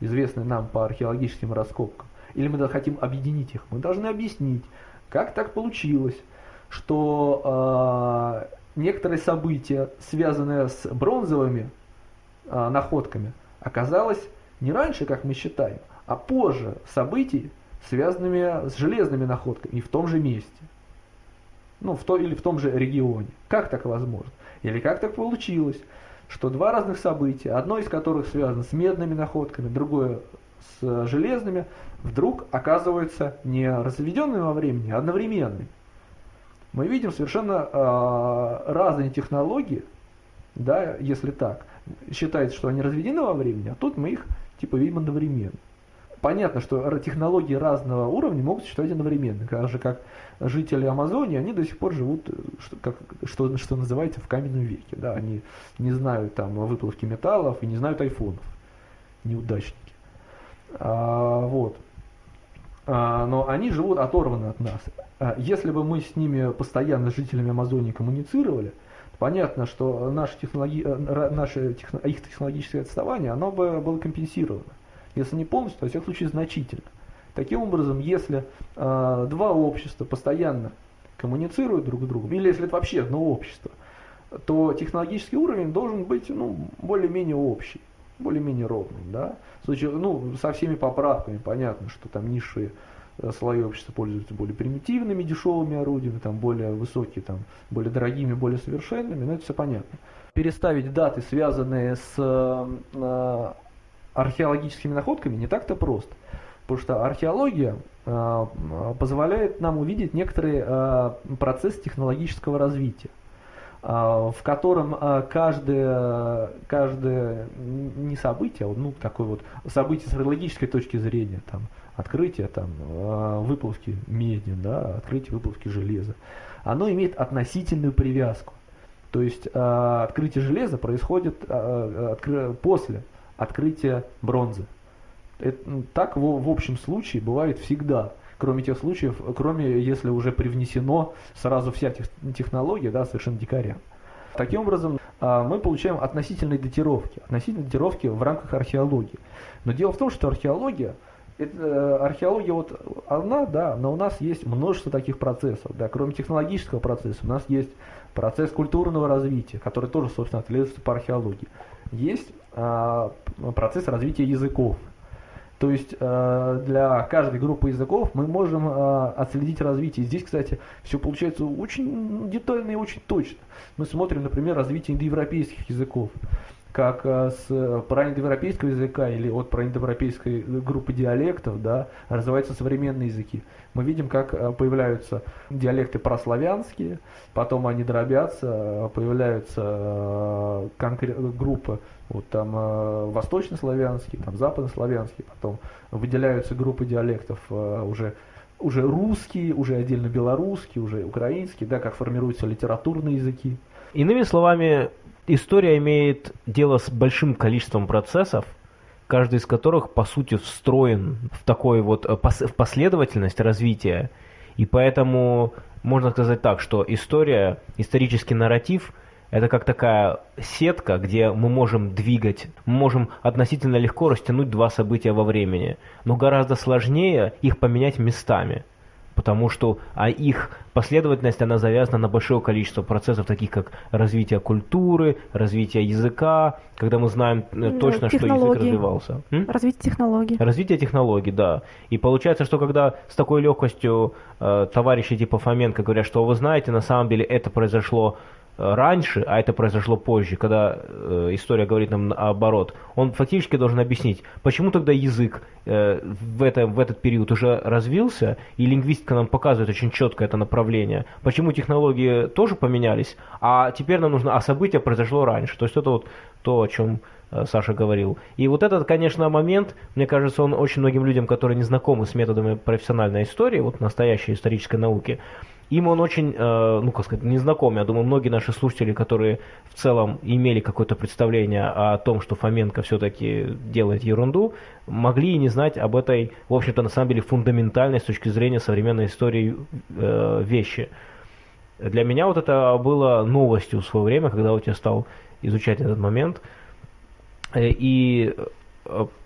известной нам по археологическим раскопкам, или мы хотим объединить их, мы должны объяснить, как так получилось, что э, некоторые события, связанные с бронзовыми э, находками, оказалось не раньше, как мы считаем, а позже событий, связанными с железными находками и в том же месте. Ну, в то, или в том же регионе. Как так возможно? Или как так получилось, что два разных события, одно из которых связано с медными находками, другое с железными, вдруг оказываются не разведенными во времени, а одновременными. Мы видим совершенно э, разные технологии, да, если так. Считается, что они разведены во времени, а тут мы их типа видим одновременно. Понятно, что технологии разного уровня могут существовать одновременно. Так же, как жители Амазонии, они до сих пор живут, что, как, что, что называется, в каменном веке. Да, они не знают там выплавки металлов и не знают айфонов. Неудачники. А, вот. А, но они живут оторваны от нас. А, если бы мы с ними постоянно, с жителями Амазонии, коммуницировали, понятно, что наши технологи... Э, наше техно... их технологическое отставание, оно бы было компенсировано. Если не полностью, то, во всяком случае, значительно. Таким образом, если э, два общества постоянно коммуницируют друг с другом, или если это вообще одно общество, то технологический уровень должен быть ну, более-менее общий более-менее ровным, да. В случае, ну, со всеми поправками, понятно, что там низшие э, слои общества пользуются более примитивными, дешевыми орудиями, там более высокие, там более дорогими, более совершенными, но это все понятно. Переставить даты, связанные с э, археологическими находками, не так-то просто. Потому что археология позволяет нам увидеть некоторый процесс технологического развития. А, в котором а, каждое, каждое не событие, а ну такое вот событие с логической точки зрения, там, открытие там, выплавки меди, да, открытие выплавки железа, оно имеет относительную привязку. То есть открытие железа происходит после открытия бронзы. Это, так в, в общем случае бывает всегда кроме тех случаев, кроме если уже привнесено сразу вся технология, да, совершенно дикаря. Таким образом, а, мы получаем относительные датировки, относительные датировки в рамках археологии. Но дело в том, что археология, это, э, археология вот одна, да, но у нас есть множество таких процессов, да, кроме технологического процесса, у нас есть процесс культурного развития, который тоже, собственно, отслеживается по археологии. Есть а, процесс развития языков, то есть э, для каждой группы языков мы можем э, отследить развитие. Здесь, кстати, все получается очень детально и очень точно. Мы смотрим, например, развитие индоевропейских языков как э, с праиндоевропейского языка или от праиндоевропейской группы диалектов да, развиваются современные языки. Мы видим, как появляются диалекты прославянские, потом они дробятся, появляются группы вот там э, восточнославянский, там западнославянский, потом выделяются группы диалектов э, уже уже русские, уже отдельно белорусские, уже украинские, да, как формируются литературные языки. Иными словами, история имеет дело с большим количеством процессов, каждый из которых, по сути, встроен в такой вот э, в последовательность развития. И поэтому можно сказать так, что история, исторический нарратив – это как такая сетка, где мы можем двигать, мы можем относительно легко растянуть два события во времени, но гораздо сложнее их поменять местами, потому что а их последовательность, она завязана на большое количество процессов, таких как развитие культуры, развитие языка, когда мы знаем э, точно, что язык развивался. М? Развитие технологий. Развитие технологий, да. И получается, что когда с такой легкостью э, товарищи типа Фоменко говорят, что вы знаете, на самом деле это произошло раньше, а это произошло позже, когда э, история говорит нам наоборот, он фактически должен объяснить, почему тогда язык э, в, это, в этот период уже развился, и лингвистика нам показывает очень четко это направление, почему технологии тоже поменялись, а теперь нам нужно, а событие произошло раньше. То есть это вот то, о чем э, Саша говорил. И вот этот, конечно, момент, мне кажется, он очень многим людям, которые не знакомы с методами профессиональной истории, вот настоящей исторической науки, им он очень, э, ну, как сказать, незнаком. Я думаю, многие наши слушатели, которые в целом имели какое-то представление о том, что Фоменко все-таки делает ерунду, могли и не знать об этой, в общем-то, на самом деле, фундаментальной с точки зрения современной истории э, вещи. Для меня вот это было новостью в свое время, когда вот я стал изучать этот момент. Э, и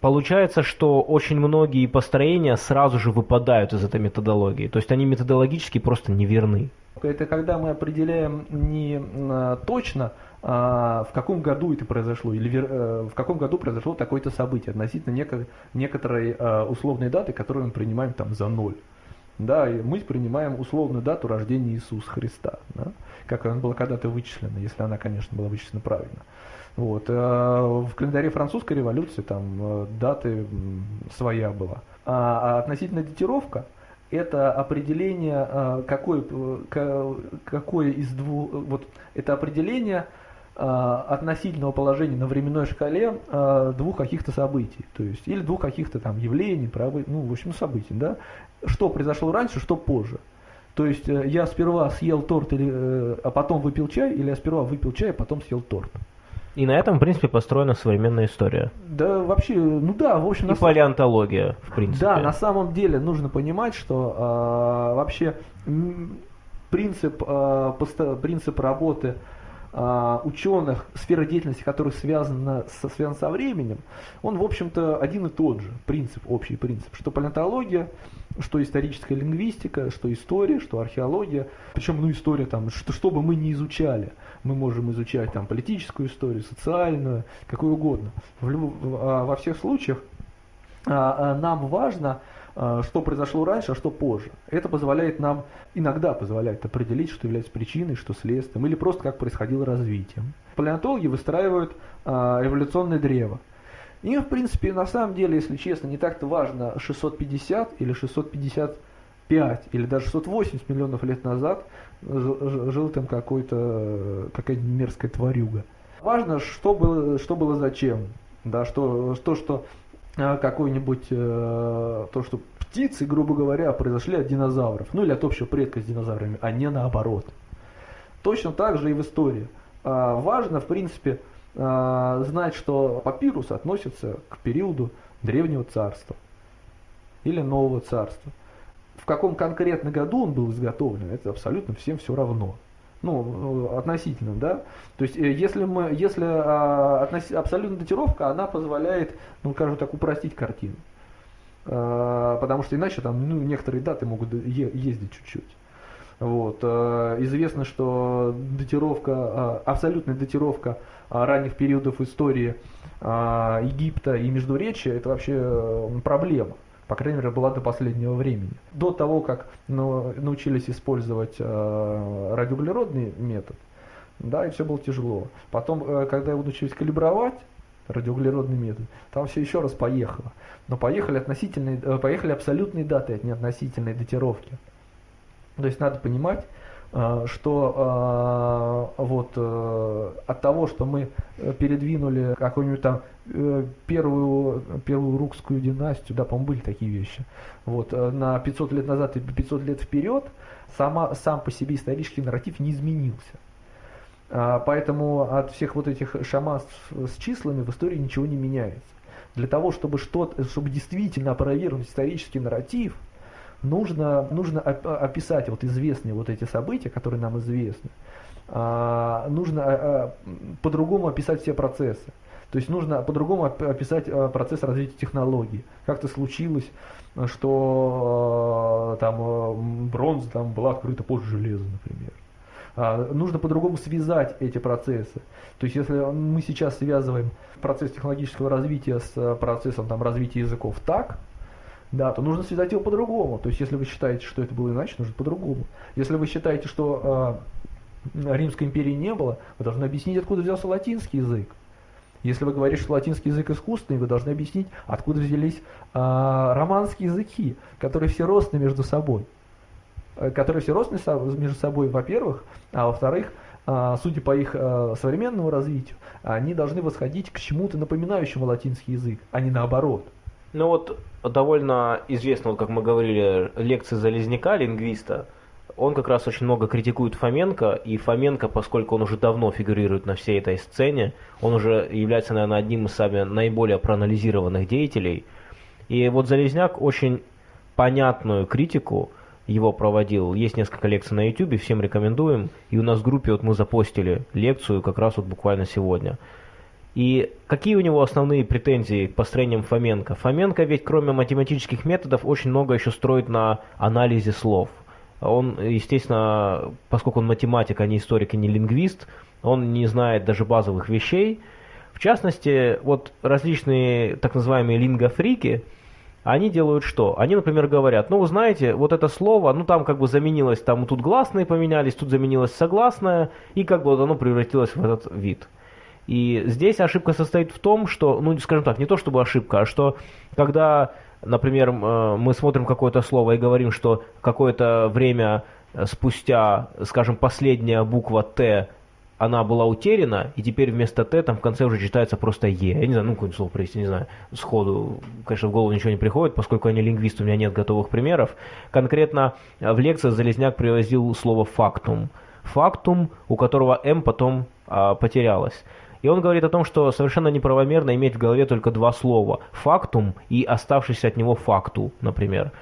получается, что очень многие построения сразу же выпадают из этой методологии. То есть они методологически просто неверны. Это когда мы определяем не а, точно, а, в каком году это произошло, или э, в каком году произошло такое-то событие относительно некоторой условной даты, которую мы принимаем там за ноль. Да, и мы принимаем условную дату рождения Иисуса Христа, да, как она была когда-то вычислена, если она, конечно, была вычислена правильно. Вот. А в календаре французской революции там э, даты своя была. А, а относительно датировка, это определение, э, какое, какое из двух, вот это определение э, относительного положения на временной шкале двух каких-то событий, то есть или двух каких-то там явлений, ну в общем событий, да, что произошло раньше, что позже. То есть я сперва съел торт, или, а потом выпил чай, или я сперва выпил чай, а потом съел торт. И на этом, в принципе, построена современная история. Да, вообще, ну да, в общем... И палеонтология, в принципе. Да, на самом деле нужно понимать, что э, вообще принцип, э, принцип работы э, ученых, сфера деятельности, которая связана со, связана со временем, он, в общем-то, один и тот же принцип, общий принцип, что палеонтология что историческая лингвистика, что история, что археология. Причем, ну, история там, что, что бы мы ни изучали. Мы можем изучать там политическую историю, социальную, какую угодно. В, а, во всех случаях а, а, нам важно, что произошло раньше, а что позже. Это позволяет нам, иногда позволяет определить, что является причиной, что следствием, или просто как происходило развитие. Палеонтологи выстраивают эволюционное древо. Им, в принципе, на самом деле, если честно, не так-то важно 650 или 655 или даже 680 миллионов лет назад жил там какой-то какая-то мерзкая тварюга. Важно, что было, что было зачем. Да, что, что, что а, какой-нибудь, э, то, что птицы, грубо говоря, произошли от динозавров, ну или от общего предка с динозаврами, а не наоборот. Точно так же и в истории. А, важно, в принципе, знать, что папирус относится к периоду Древнего Царства или Нового Царства. В каком конкретно году он был изготовлен, это абсолютно всем все равно ну, относительно, да. То есть, э, если мы, если а, относ, абсолютная датировка, она позволяет, ну, скажем так, упростить картину. А, потому что иначе там, ну, некоторые даты могут е- ездить чуть-чуть. Вот. А, известно, что датировка, а, абсолютная датировка ранних периодов истории а, Египта и Междуречия, это вообще проблема по крайней мере, была до последнего времени. До того, как ну, научились использовать э, радиоуглеродный метод, да, и все было тяжело. Потом, э, когда его научились калибровать, радиоуглеродный метод, там все еще раз поехало. Но поехали относительные, э, поехали абсолютные даты, а не относительные датировки. То есть надо понимать, что э, вот э, от того, что мы передвинули какую-нибудь там Э, первую, первую рукскую династию, да, по-моему, были такие вещи, вот, э, на 500 лет назад и 500 лет вперед, сама, сам по себе исторический нарратив не изменился. А, поэтому от всех вот этих шаманств с числами в истории ничего не меняется. Для того, чтобы, что чтобы действительно опровергнуть исторический нарратив, нужно, нужно описать вот известные вот эти события, которые нам известны, а, нужно а, по-другому описать все процессы. То есть нужно по-другому описать процесс развития технологий. Как-то случилось, что там бронза там была открыта позже железа, например. А, нужно по-другому связать эти процессы. То есть если мы сейчас связываем процесс технологического развития с процессом там, развития языков так, да, то нужно связать его по-другому. То есть если вы считаете, что это было иначе, нужно по-другому. Если вы считаете, что э, Римской империи не было, вы должны объяснить, откуда взялся латинский язык. Если вы говорите, что латинский язык искусственный, вы должны объяснить, откуда взялись э, романские языки, которые все родственны между собой. Э, которые все родственны между собой, во-первых, а во-вторых, э, судя по их э, современному развитию, они должны восходить к чему-то напоминающему латинский язык, а не наоборот. Ну вот довольно известно, вот как мы говорили, лекции Залезняка, лингвиста, он как раз очень много критикует Фоменко, и Фоменко, поскольку он уже давно фигурирует на всей этой сцене, он уже является, наверное, одним из самых наиболее проанализированных деятелей. И вот Залезняк очень понятную критику его проводил. Есть несколько лекций на YouTube, всем рекомендуем. И у нас в группе вот мы запостили лекцию как раз вот буквально сегодня. И какие у него основные претензии к построениям Фоменко? Фоменко ведь кроме математических методов очень много еще строит на анализе слов – он, естественно, поскольку он математик, а не историк и не лингвист, он не знает даже базовых вещей. В частности, вот различные так называемые лингофрики, они делают что? Они, например, говорят, ну, вы знаете, вот это слово, ну, там как бы заменилось, там тут гласные поменялись, тут заменилось согласное, и как бы вот оно превратилось в этот вид. И здесь ошибка состоит в том, что, ну, скажем так, не то чтобы ошибка, а что когда например, э, мы смотрим какое-то слово и говорим, что какое-то время спустя, скажем, последняя буква Т, она была утеряна, и теперь вместо Т там в конце уже читается просто Е. Я не знаю, ну какое слово привести, не знаю, сходу, конечно, в голову ничего не приходит, поскольку я не лингвист, у меня нет готовых примеров. Конкретно в лекции Залезняк привозил слово «фактум». «Фактум», у которого «м» потом а, потерялось. И он говорит о том, что совершенно неправомерно иметь в голове только два слова «фактум» и оставшийся от него «факту», например.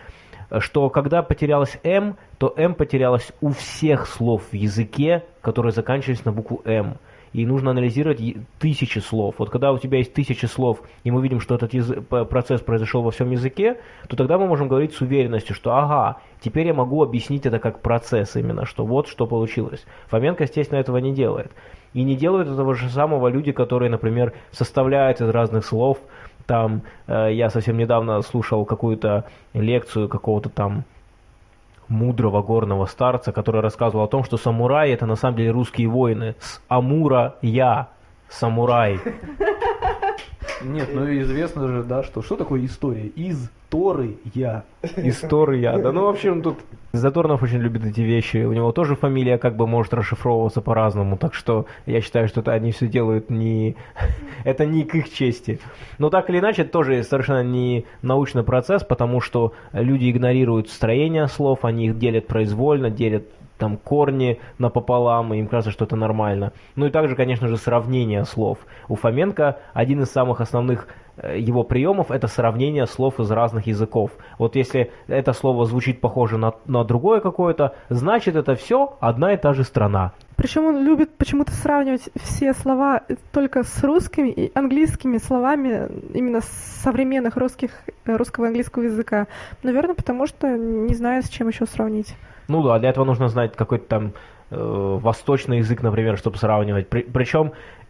Что когда потерялось «м», то «м» потерялось у всех слов в языке, которые заканчивались на букву «м» и нужно анализировать тысячи слов. Вот когда у тебя есть тысячи слов, и мы видим, что этот процесс произошел во всем языке, то тогда мы можем говорить с уверенностью, что ага, теперь я могу объяснить это как процесс именно, что вот что получилось. Фоменко, естественно, этого не делает. И не делают этого же самого люди, которые, например, составляют из разных слов. Там э, я совсем недавно слушал какую-то лекцию какого-то там мудрого горного старца, который рассказывал о том, что самураи это на самом деле русские воины. С Амура я самурай. Нет, ну известно же, да, что что такое история? Из Торы я. История, да. Ну, в общем, тут Заторнов очень любит эти вещи. У него тоже фамилия как бы может расшифровываться по-разному. Так что я считаю, что это они все делают не... это не к их чести. Но так или иначе, это тоже совершенно не научный процесс, потому что люди игнорируют строение слов, они их делят произвольно, делят там корни напополам, и им кажется, что это нормально. Ну и также, конечно же, сравнение слов. У Фоменко один из самых основных его приемов это сравнение слов из разных языков. Вот если это слово звучит похоже на, на другое какое-то, значит это все одна и та же страна. Причем он любит почему-то сравнивать все слова только с русскими и английскими словами именно современных русских, русского и английского языка. Наверное, потому что не знает, с чем еще сравнить. Ну да, для этого нужно знать какой-то там э, восточный язык, например, чтобы сравнивать. При, причем э, э,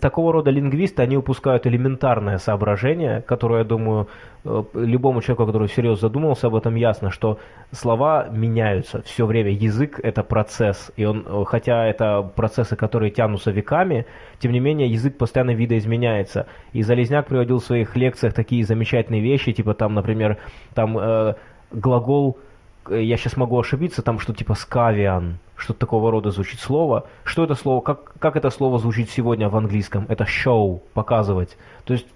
такого рода лингвисты, они упускают элементарное соображение, которое, я думаю, э, любому человеку, который серьезно задумался об этом, ясно, что слова меняются все время. Язык – это процесс, и он, э, хотя это процессы, которые тянутся веками, тем не менее язык постоянно видоизменяется. И Залезняк приводил в своих лекциях такие замечательные вещи, типа там, например, там э, глагол Э, я сейчас могу ошибиться, там что типа скавиан, что-то такого рода звучит слово. Что это слово, как, как это слово звучит сегодня в английском? Это show, показывать. То есть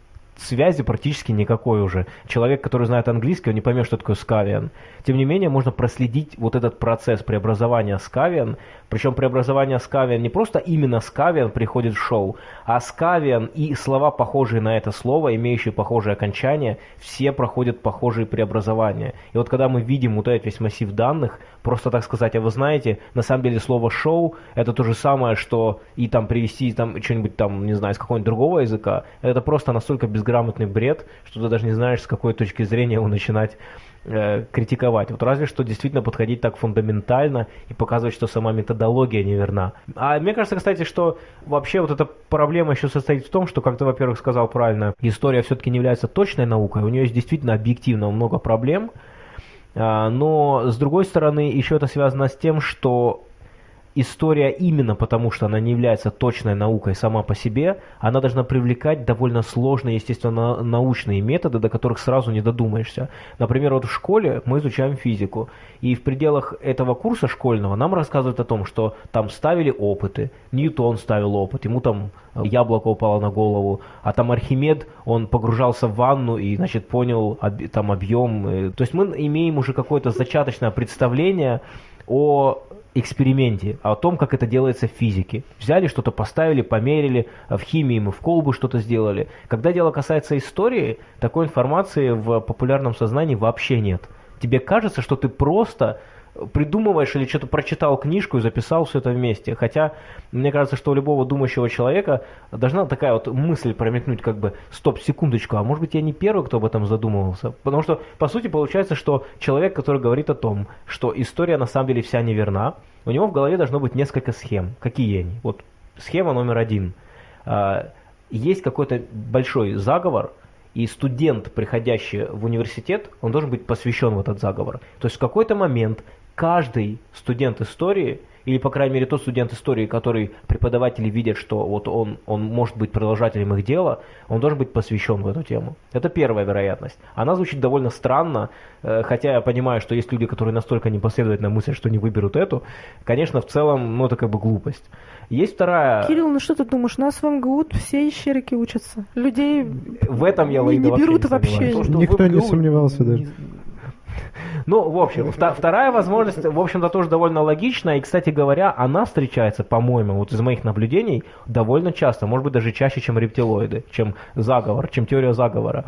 связи практически никакой уже. Человек, который знает английский, он не поймет, что такое скавиан. Тем не менее, можно проследить вот этот процесс преобразования скавиан. Причем преобразование скавиан не просто именно скавиан приходит в шоу, а скавиан и слова, похожие на это слово, имеющие похожие окончания, все проходят похожие преобразования. И вот когда мы видим вот этот весь массив данных, просто так сказать, а вы знаете, на самом деле слово шоу это то же самое, что и там привести там что-нибудь там, не знаю, с какого-нибудь другого языка, это просто настолько без безграмотный бред, что ты даже не знаешь, с какой точки зрения его начинать э, критиковать. Вот разве что действительно подходить так фундаментально и показывать, что сама методология неверна. А мне кажется, кстати, что вообще вот эта проблема еще состоит в том, что, как ты, во-первых, сказал правильно, история все-таки не является точной наукой, у нее есть действительно объективно много проблем, но, с другой стороны, еще это связано с тем, что история именно потому, что она не является точной наукой сама по себе, она должна привлекать довольно сложные, естественно, научные методы, до которых сразу не додумаешься. Например, вот в школе мы изучаем физику, и в пределах этого курса школьного нам рассказывают о том, что там ставили опыты, Ньютон ставил опыт, ему там яблоко упало на голову, а там Архимед, он погружался в ванну и, значит, понял там объем. То есть мы имеем уже какое-то зачаточное представление о эксперименте, о том, как это делается в физике. Взяли что-то, поставили, померили, в химии мы в колбу что-то сделали. Когда дело касается истории, такой информации в популярном сознании вообще нет. Тебе кажется, что ты просто придумываешь или что-то прочитал книжку и записал все это вместе. Хотя, мне кажется, что у любого думающего человека должна такая вот мысль промелькнуть, как бы, стоп, секундочку, а может быть я не первый, кто об этом задумывался? Потому что, по сути, получается, что человек, который говорит о том, что история на самом деле вся неверна, у него в голове должно быть несколько схем. Какие они? Вот схема номер один. А, есть какой-то большой заговор, и студент, приходящий в университет, он должен быть посвящен в этот заговор. То есть в какой-то момент каждый студент истории, или, по крайней мере, тот студент истории, который преподаватели видят, что вот он, он может быть продолжателем их дела, он должен быть посвящен в эту тему. Это первая вероятность. Она звучит довольно странно, э, хотя я понимаю, что есть люди, которые настолько непоследовательно мыслят, что не выберут эту. Конечно, в целом, ну, это как бы глупость. Есть вторая... Кирилл, ну что ты думаешь, у нас в МГУ все ищерики учатся. Людей в этом я не, не берут вообще. вообще. Никто не сомневался, да. Ну, в общем, вторая возможность, в общем-то, тоже довольно логичная. И, кстати говоря, она встречается, по-моему, вот из моих наблюдений, довольно часто. Может быть, даже чаще, чем рептилоиды, чем заговор, чем теория заговора.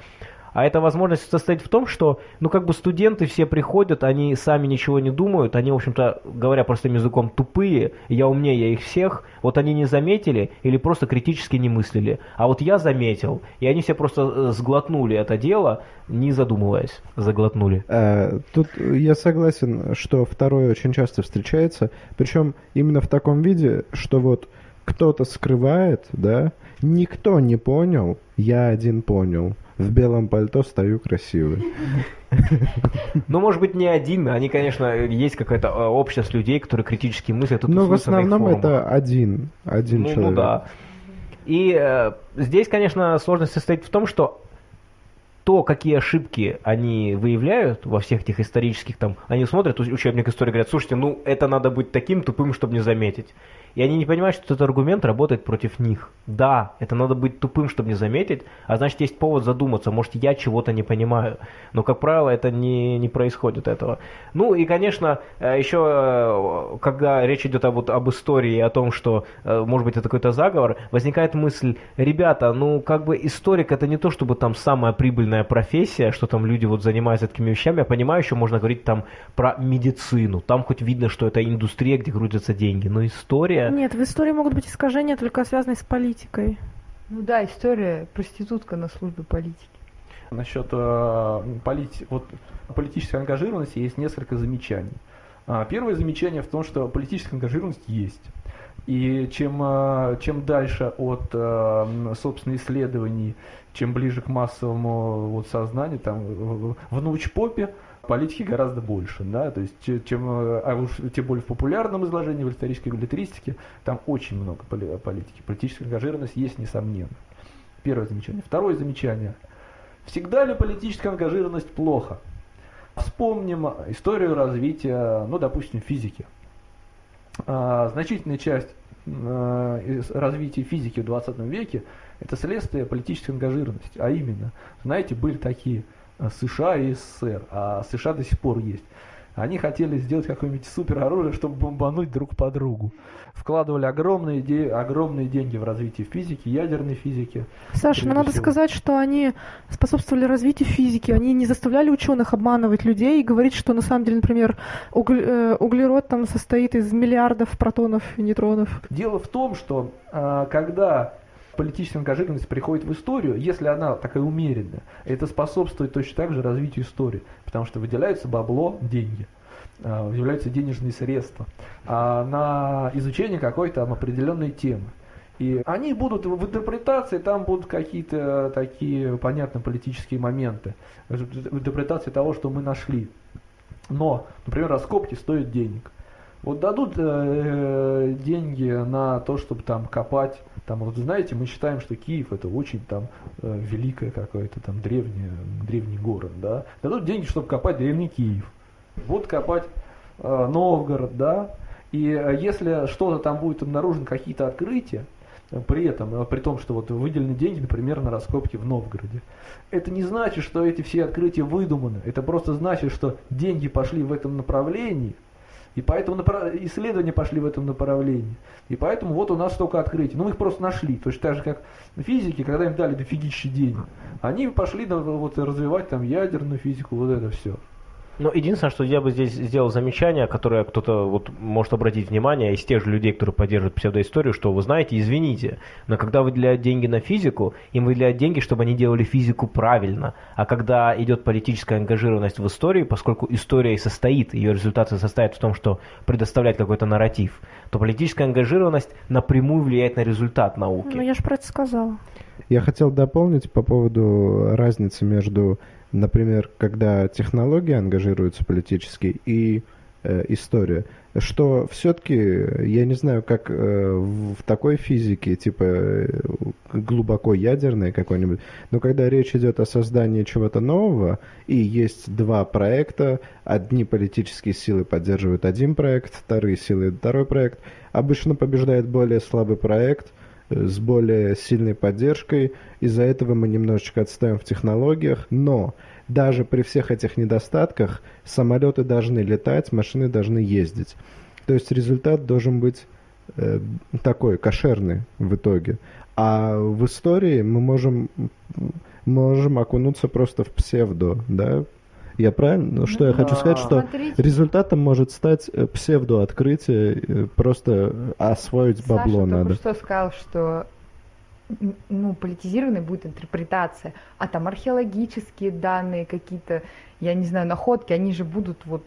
А эта возможность состоит в том, что, ну, как бы студенты все приходят, они сами ничего не думают, они, в общем-то, говоря простым языком, тупые, я умнее их всех, вот они не заметили или просто критически не мыслили. А вот я заметил, и они все просто э, сглотнули это дело, не задумываясь, заглотнули. А, тут я согласен, что второе очень часто встречается, причем именно в таком виде, что вот кто-то скрывает, да, никто не понял, я один понял в белом пальто стою красивый. Ну, может быть, не один. Они, конечно, есть какая-то э, общность людей, которые критически мыслят. Но в основном это один, один ну, человек. Ну да. И э, здесь, конечно, сложность состоит в том, что то, какие ошибки они выявляют во всех этих исторических там, они смотрят учебник истории, говорят, слушайте, ну это надо быть таким тупым, чтобы не заметить. И они не понимают, что этот аргумент работает против них. Да, это надо быть тупым, чтобы не заметить, а значит есть повод задуматься, может я чего-то не понимаю. Но, как правило, это не, не происходит этого. Ну и, конечно, э, еще, э, когда речь идет об, об истории о том, что, э, может быть, это какой-то заговор, возникает мысль, ребята, ну как бы историк это не то, чтобы там самая прибыльная профессия, что там люди вот занимаются такими вещами. Я понимаю, еще можно говорить там про медицину. Там хоть видно, что это индустрия, где крутятся деньги. Но история нет, в истории могут быть искажения, только связанные с политикой. Ну да, история проститутка на службе политики. Насчет э, полити... вот, политической ангажированности есть несколько замечаний. А, первое замечание в том, что политическая ангажированность есть. И чем, э, чем дальше от, э, собственно, исследований, чем ближе к массовому вот, сознанию, там, в научпопе, политики гораздо больше, да, то есть чем, а уж тем более в популярном изложении, в исторической билетристике, там очень много политики. Политическая ангажированность есть, несомненно. Первое замечание. Второе замечание. Всегда ли политическая ангажированность плохо? Вспомним историю развития, ну, допустим, физики. А, значительная часть а, развития физики в 20 веке – это следствие политической ангажированности. А именно, знаете, были такие США и СССР, а США до сих пор есть. Они хотели сделать какое-нибудь супероружие, чтобы бомбануть друг по другу. Вкладывали огромные, де- огромные деньги в развитие физики, ядерной физики. Саша, ну надо всего. сказать, что они способствовали развитию физики. Они не заставляли ученых обманывать людей и говорить, что на самом деле, например, угле- э, углерод там состоит из миллиардов протонов и нейтронов. Дело в том, что э, когда политическая ангажированность приходит в историю, если она такая умеренная, это способствует точно так же развитию истории, потому что выделяется бабло, деньги, а, выделяются денежные средства а на изучение какой-то определенной темы. И они будут в интерпретации, там будут какие-то такие, понятно, политические моменты, в интерпретации того, что мы нашли. Но, например, раскопки стоят денег. Вот дадут э, деньги на то, чтобы там копать там, вот знаете, мы считаем, что Киев это очень там э, великое какое-то там древнее, древний город, да. Дадут деньги, чтобы копать древний Киев. Будут копать э, Новгород, да. И э, если что-то там будет обнаружено, какие-то открытия, при этом, э, при том, что вот выделены деньги, например, на раскопки в Новгороде. Это не значит, что эти все открытия выдуманы. Это просто значит, что деньги пошли в этом направлении – и поэтому исследования пошли в этом направлении. И поэтому вот у нас столько открытий. Ну, мы их просто нашли. Точно так же, как физики, когда им дали дофигища денег. Они пошли вот, развивать там ядерную физику, вот это все. Но единственное, что я бы здесь сделал замечание, которое кто-то вот может обратить внимание из тех же людей, которые поддерживают псевдоисторию, что вы знаете, извините, но когда выделяют деньги на физику, им выделяют деньги, чтобы они делали физику правильно. А когда идет политическая ангажированность в истории, поскольку история и состоит, ее результаты состоят в том, что предоставлять какой-то нарратив, то политическая ангажированность напрямую влияет на результат науки. Ну, я же про это сказала. Я хотел дополнить по поводу разницы между например, когда технологии ангажируются политически и э, история, что все-таки, я не знаю, как э, в такой физике, типа э, глубоко ядерной какой-нибудь, но когда речь идет о создании чего-то нового, и есть два проекта, одни политические силы поддерживают один проект, вторые силы второй проект, обычно побеждает более слабый проект, с более сильной поддержкой. Из-за этого мы немножечко отстаем в технологиях, но даже при всех этих недостатках самолеты должны летать, машины должны ездить. То есть результат должен быть э, такой, кошерный в итоге. А в истории мы можем, можем окунуться просто в псевдо, да, я правильно? Ну, что я хочу сказать, что Смотрите. результатом может стать э, псевдооткрытие, э, просто освоить Саша бабло надо. что сказал, что ну, политизированной будет интерпретация, а там археологические данные какие-то, я не знаю, находки, они же будут вот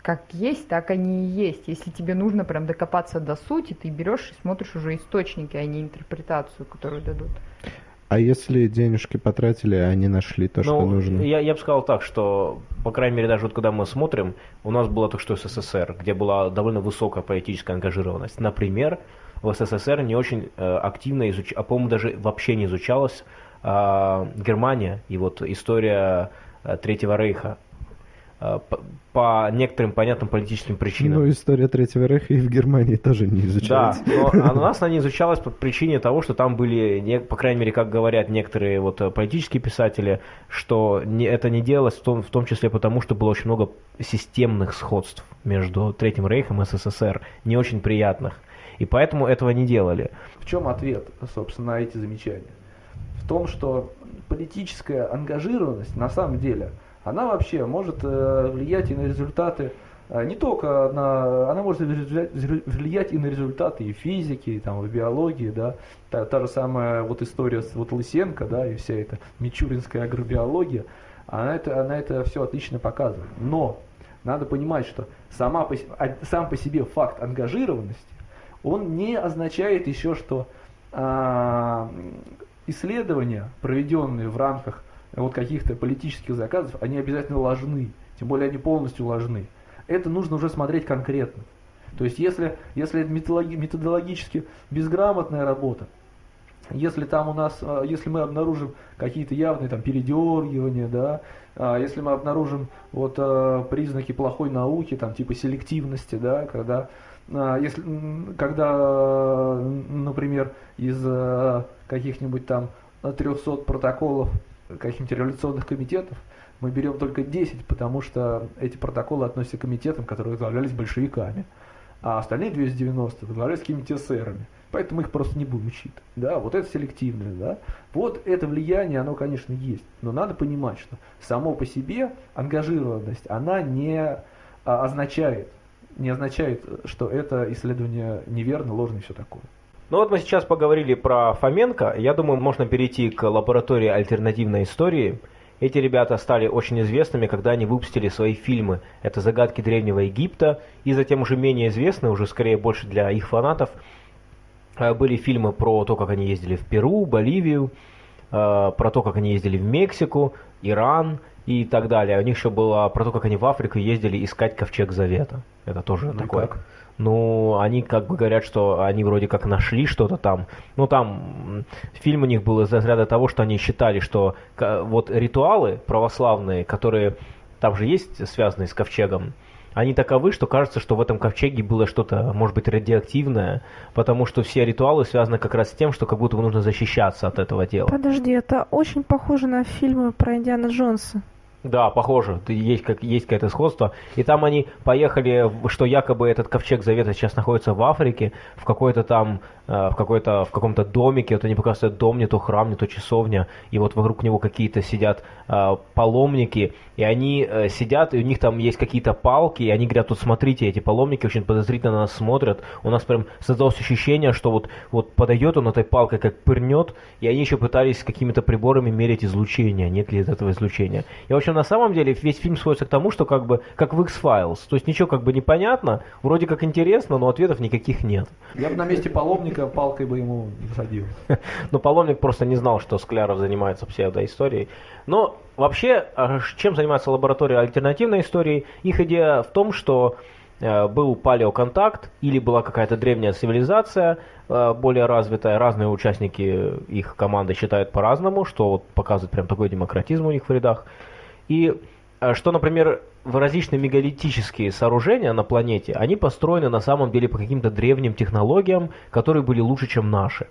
как есть, так они и есть. Если тебе нужно прям докопаться до сути, ты берешь и смотришь уже источники, а не интерпретацию, которую дадут. А если денежки потратили, а они нашли то, ну, что нужно? Я, я бы сказал так, что, по крайней мере, даже вот когда мы смотрим, у нас было то, что СССР, где была довольно высокая политическая ангажированность. Например, в СССР не очень э, активно изучалась, а по-моему даже вообще не изучалась э, Германия и вот история э, Третьего Рейха. Э, по, некоторым понятным политическим причинам. Ну, история Третьего Рейха и в Германии тоже не изучалась. Да, но у нас она не изучалась по причине того, что там были, по крайней мере, как говорят некоторые вот э, политические писатели, что не, это не делалось в том, в том числе потому, что было очень много системных сходств между Третьим Рейхом и СССР, не очень приятных. И поэтому этого не делали. В чем ответ, собственно, на эти замечания? В том, что политическая ангажированность на самом деле – она вообще может э, влиять и на результаты э, не только на, она может влиять и на результаты и физики, и там, и биологии, да, та, та же самая вот история с вот Лысенко, да, и вся эта мичуринская агробиология, она это, она это все отлично показывает. Но надо понимать, что сама по, сам по себе факт ангажированности, он не означает еще, что а, исследования, проведенные в рамках вот каких-то политических заказов, они обязательно ложны, тем более они полностью ложны. Это нужно уже смотреть конкретно. То есть если, если это методологически безграмотная работа, если там у нас, а, если мы обнаружим какие-то явные там передергивания, да, а, если мы обнаружим вот а, признаки плохой науки, там типа селективности, да, когда если, когда, например, из каких-нибудь там 300 протоколов каких-нибудь революционных комитетов, мы берем только 10, потому что эти протоколы относятся к комитетам, которые возглавлялись большевиками, а остальные 290 возглавлялись какими-то эсерами. Поэтому их просто не будем учить. Да, вот это селективное, да. Вот это влияние, оно, конечно, есть. Но надо понимать, что само по себе ангажированность, она не а, означает, не означает, что это исследование неверно, ложно и все такое. Ну вот мы сейчас поговорили про Фоменко. Я думаю, можно перейти к лаборатории альтернативной истории. Эти ребята стали очень известными, когда они выпустили свои фильмы. Это «Загадки Древнего Египта» и затем уже менее известные, уже скорее больше для их фанатов, э, были фильмы про то, как они ездили в Перу, Боливию, э, про то, как они ездили в Мексику, Иран и так далее. У них еще было про то, как они в Африку ездили искать Ковчег Завета. Это тоже ну такое. Как? Ну, они как бы говорят, что они вроде как нашли что-то там. Ну, там фильм у них был из разряда того, что они считали, что вот ритуалы православные, которые там же есть связанные с ковчегом, они таковы, что кажется, что в этом ковчеге было что-то, может быть, радиоактивное, потому что все ритуалы связаны как раз с тем, что как будто бы нужно защищаться от этого дела. Подожди, это очень похоже на фильмы про Индиана Джонса. Да, похоже, есть, как, есть какое-то сходство. И там они поехали, что якобы этот ковчег завета сейчас находится в Африке, в какой-то там, э, в какой-то, в каком-то домике, вот они показывают дом, не то храм, не то часовня, и вот вокруг него какие-то сидят э, паломники, и они э, сидят, и у них там есть какие-то палки, и они говорят, тут смотрите, эти паломники очень подозрительно на нас смотрят, у нас прям создалось ощущение, что вот, вот подойдет он этой палкой, как пырнет, и они еще пытались какими-то приборами мерить излучение, нет ли этого излучения. И, в общем, на самом деле весь фильм сводится к тому, что как бы, как в X-Files, то есть ничего как бы непонятно, вроде как интересно, но ответов никаких нет. Я бы на месте паломника палкой бы ему засадил. Но паломник просто не знал, что Скляров занимается псевдоисторией. Но вообще, а чем занимается лаборатория альтернативной истории? Их идея в том, что э, был палеоконтакт или была какая-то древняя цивилизация, э, более развитая. Разные участники их команды считают по-разному, что вот показывает прям такой демократизм у них в рядах. И э, что, например, различные мегалитические сооружения на планете, они построены на самом деле по каким-то древним технологиям, которые были лучше, чем наши.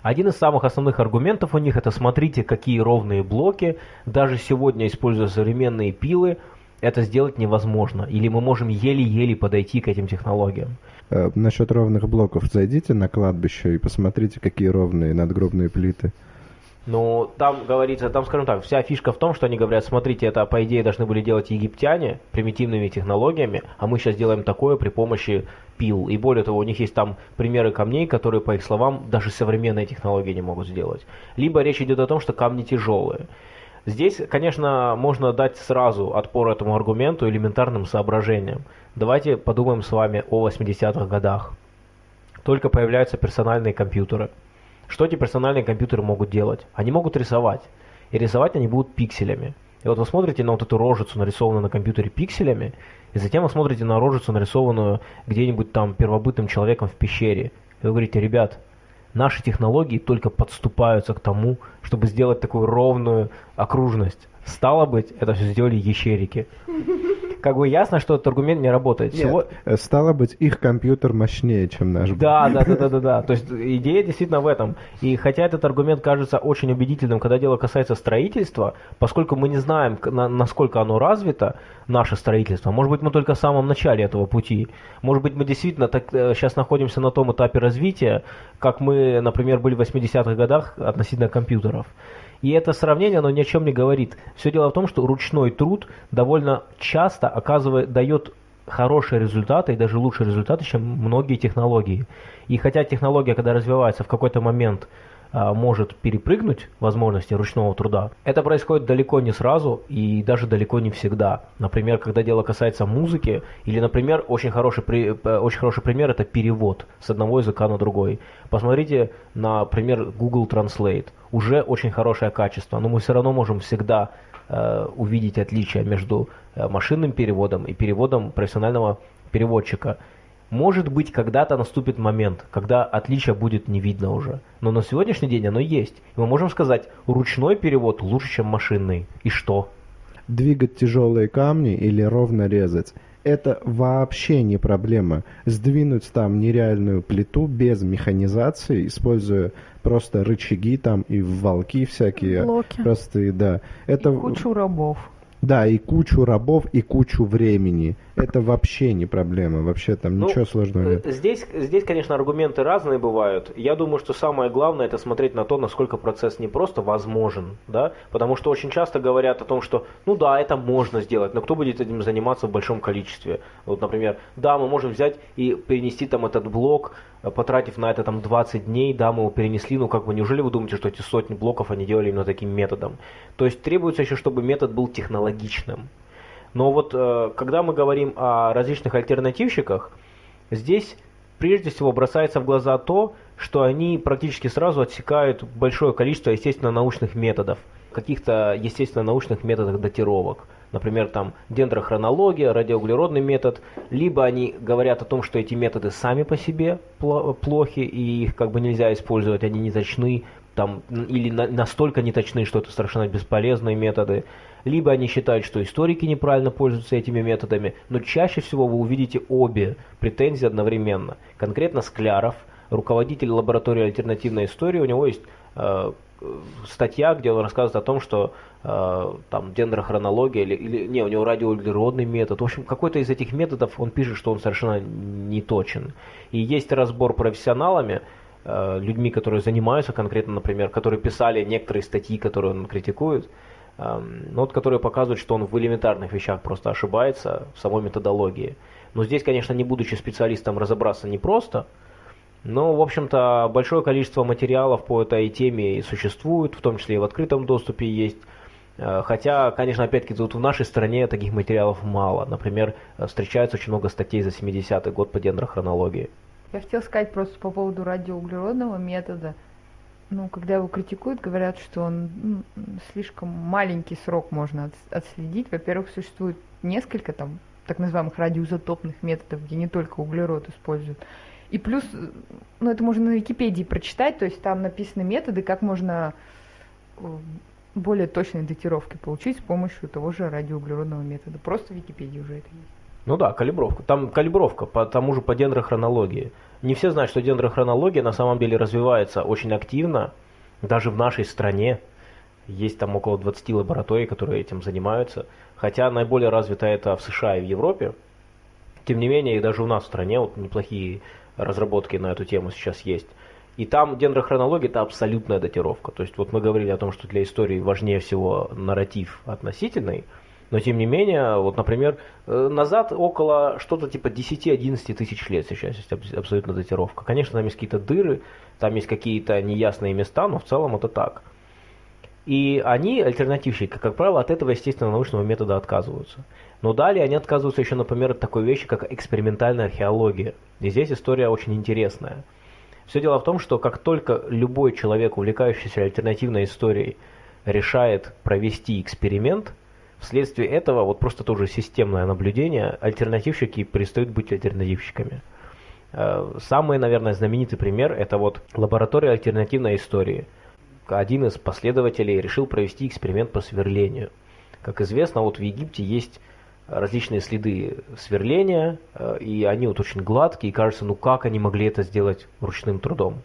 Один из самых основных аргументов у них это смотрите, какие ровные блоки, даже сегодня, используя современные пилы, это сделать невозможно. Или мы можем еле-еле подойти к этим технологиям. Э, насчет ровных блоков зайдите на кладбище и посмотрите, какие ровные надгробные плиты. Ну, там говорится, там, скажем так, вся фишка в том, что они говорят, смотрите, это, по идее, должны были делать египтяне примитивными технологиями, а мы сейчас делаем такое при помощи пил. И более того, у них есть там примеры камней, которые, по их словам, даже современные технологии не могут сделать. Либо речь идет о том, что камни тяжелые. Здесь, конечно, можно дать сразу отпор этому аргументу элементарным соображениям. Давайте подумаем с вами о 80-х годах. Только появляются персональные компьютеры – что эти персональные компьютеры могут делать? Они могут рисовать. И рисовать они будут пикселями. И вот вы смотрите на вот эту рожицу, нарисованную на компьютере пикселями, и затем вы смотрите на рожицу, нарисованную где-нибудь там первобытным человеком в пещере. И вы говорите, ребят, наши технологии только подступаются к тому, чтобы сделать такую ровную окружность. Стало быть, это все сделали ящерики. Как бы ясно, что этот аргумент не работает. Нет, Всего- э, стало быть, их компьютер мощнее, чем наш. Да, да, да, да, да, да. То есть идея действительно в этом. И хотя этот аргумент кажется очень убедительным, когда дело касается строительства, поскольку мы не знаем, насколько оно развито, наше строительство, может быть, мы только в самом начале этого пути. Может быть, мы действительно так, э, сейчас находимся на том этапе развития, как мы, например, были в 80-х годах относительно компьютеров. И это сравнение, оно ни о чем не говорит. Все дело в том, что ручной труд довольно часто оказывает, дает хорошие результаты и даже лучшие результаты, чем многие технологии. И хотя технология, когда развивается, в какой-то момент может перепрыгнуть возможности ручного труда, это происходит далеко не сразу и даже далеко не всегда. Например, когда дело касается музыки, или, например, очень хороший, при- э, очень хороший пример это перевод с одного языка на другой. Посмотрите на пример Google Translate. Уже очень хорошее качество, но мы все равно можем всегда э, увидеть отличия между э, машинным переводом и переводом профессионального переводчика. Может быть, когда-то наступит момент, когда отличия будет не видно уже. Но на сегодняшний день оно есть. И мы можем сказать, ручной перевод лучше, чем машинный. И что? Двигать тяжелые камни или ровно резать – это вообще не проблема. Сдвинуть там нереальную плиту без механизации, используя просто рычаги там и волки всякие. Блоки. Простые, да. Это, Кучу рабов. Да, и кучу рабов, и кучу времени. Это вообще не проблема. Вообще там Ну, ничего сложного нет. Э, Здесь, здесь, конечно, аргументы разные бывают. Я думаю, что самое главное это смотреть на то, насколько процесс не просто возможен, да, потому что очень часто говорят о том, что, ну да, это можно сделать, но кто будет этим заниматься в большом количестве? Вот, например, да, мы можем взять и перенести там этот блок, потратив на это там 20 дней, да, мы его перенесли, ну как бы, неужели вы думаете, что эти сотни блоков они делали именно таким методом? То есть требуется еще, чтобы метод был технологичным. Но вот э, когда мы говорим о различных альтернативщиках, здесь прежде всего бросается в глаза то, что они практически сразу отсекают большое количество естественно-научных методов, каких-то естественно-научных методах датировок. Например, там дендрохронология, радиоуглеродный метод, либо они говорят о том, что эти методы сами по себе пло- плохи и их как бы нельзя использовать, они не точны, там, или на- настолько не точны, что это совершенно бесполезные методы. Либо они считают, что историки неправильно пользуются этими методами, но чаще всего вы увидите обе претензии одновременно. Конкретно Скляров, руководитель лаборатории альтернативной истории, у него есть э, статья, где он рассказывает о том, что там дендрохронология или, или не, у него радиоуглеродный метод. В общем, какой-то из этих методов он пишет, что он совершенно не точен. И есть разбор профессионалами, э, людьми, которые занимаются конкретно, например, которые писали некоторые статьи, которые он критикует, эм, но вот которые показывают, что он в элементарных вещах просто ошибается в самой методологии. Но здесь, конечно, не будучи специалистом, разобраться непросто, но, в общем-то, большое количество материалов по этой теме и существует, в том числе и в открытом доступе есть. Э, Хотя, конечно, опять-таки, тут в нашей стране таких материалов мало. Например, э, встречается очень много статей за 70-й год по дендрохронологии. Я хотела сказать просто по поводу радиоуглеродного метода. Ну, когда его критикуют, говорят, что он м, слишком маленький срок можно отс- отследить. Во-первых, существует несколько там так называемых радиоизотопных методов, где не только углерод используют. И плюс, э, ну, это можно на Википедии прочитать, то есть там написаны методы, как можно более точной датировки получить с помощью того же радиоуглеродного метода. Просто в Википедии уже это есть. Ну да, калибровка. Там калибровка по тому же по дендрохронологии. Не все знают, что дендрохронология на самом деле развивается очень активно, даже в нашей стране. Есть там около 20 лабораторий, которые этим занимаются. Хотя наиболее развито это в США и в Европе. Тем не менее, и даже у нас в стране вот неплохие разработки на эту тему сейчас есть. И там дендрохронология это абсолютная датировка. То есть вот мы говорили о том, что для истории важнее всего нарратив относительный, но тем не менее, вот, например, э, назад около что-то типа 10-11 тысяч лет сейчас есть абс- абсолютно датировка. Конечно, там есть какие-то дыры, там есть какие-то неясные места, но в целом это так. И они, альтернативщики, как правило, от этого естественно научного метода отказываются. Но далее они отказываются еще, например, от такой вещи, как экспериментальная археология. И здесь история очень интересная. Все дело в том, что как только любой человек, увлекающийся альтернативной историей, решает провести эксперимент, вследствие этого, вот просто тоже системное наблюдение, альтернативщики перестают быть альтернативщиками. Э, самый, наверное, знаменитый пример – это вот лаборатория альтернативной истории. Один из последователей решил провести эксперимент по сверлению. Как известно, вот в Египте есть различные следы сверления, э, и они вот очень гладкие, и кажется, ну как они могли это сделать ручным трудом?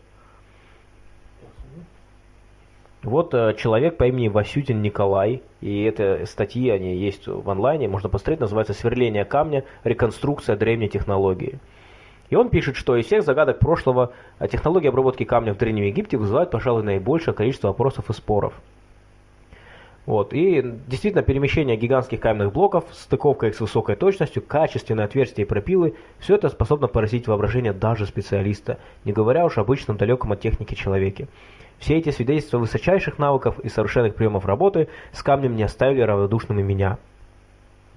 Вот э, человек по имени Васютин Николай, и это статьи, они есть в онлайне, можно посмотреть, называется «Сверление камня. Реконструкция древней технологии». И он пишет, что из всех загадок прошлого э, технология обработки камня в Древнем Египте вызывает, пожалуй, наибольшее количество вопросов и споров. Вот. И действительно перемещение гигантских каменных блоков, стыковка их с высокой точностью, качественные отверстия и пропилы, все это способно поразить воображение даже специалиста, не говоря уж обычном далеком от техники человеке. Все эти свидетельства высочайших навыков и совершенных приемов работы с камнем не оставили равнодушными меня.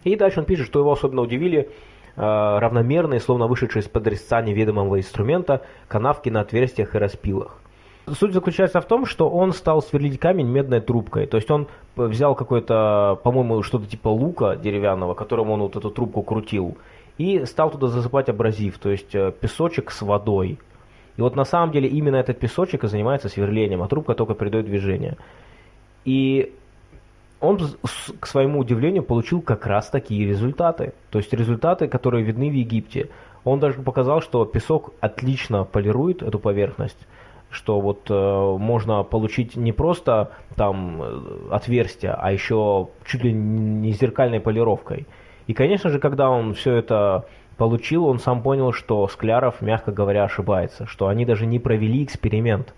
И дальше он пишет, что его особенно удивили э, равномерные, словно вышедшие из-под резца неведомого инструмента, канавки на отверстиях и распилах. Суть заключается в том, что он стал сверлить камень медной трубкой. То есть он взял какой-то, по-моему, что-то типа лука деревянного, которым он вот эту трубку крутил, и стал туда засыпать абразив, то есть э, песочек с водой. И вот на самом деле именно этот песочек и занимается сверлением, а трубка только придает движение. И он, к своему удивлению, получил как раз такие результаты. То есть результаты, которые видны в Египте. Он даже показал, что песок отлично полирует эту поверхность что вот э, можно получить не просто там э, отверстие, а еще чуть ли не зеркальной полировкой. И, конечно же, когда он все это получил, он сам понял, что Скляров, мягко говоря, ошибается, что они даже не провели эксперимент.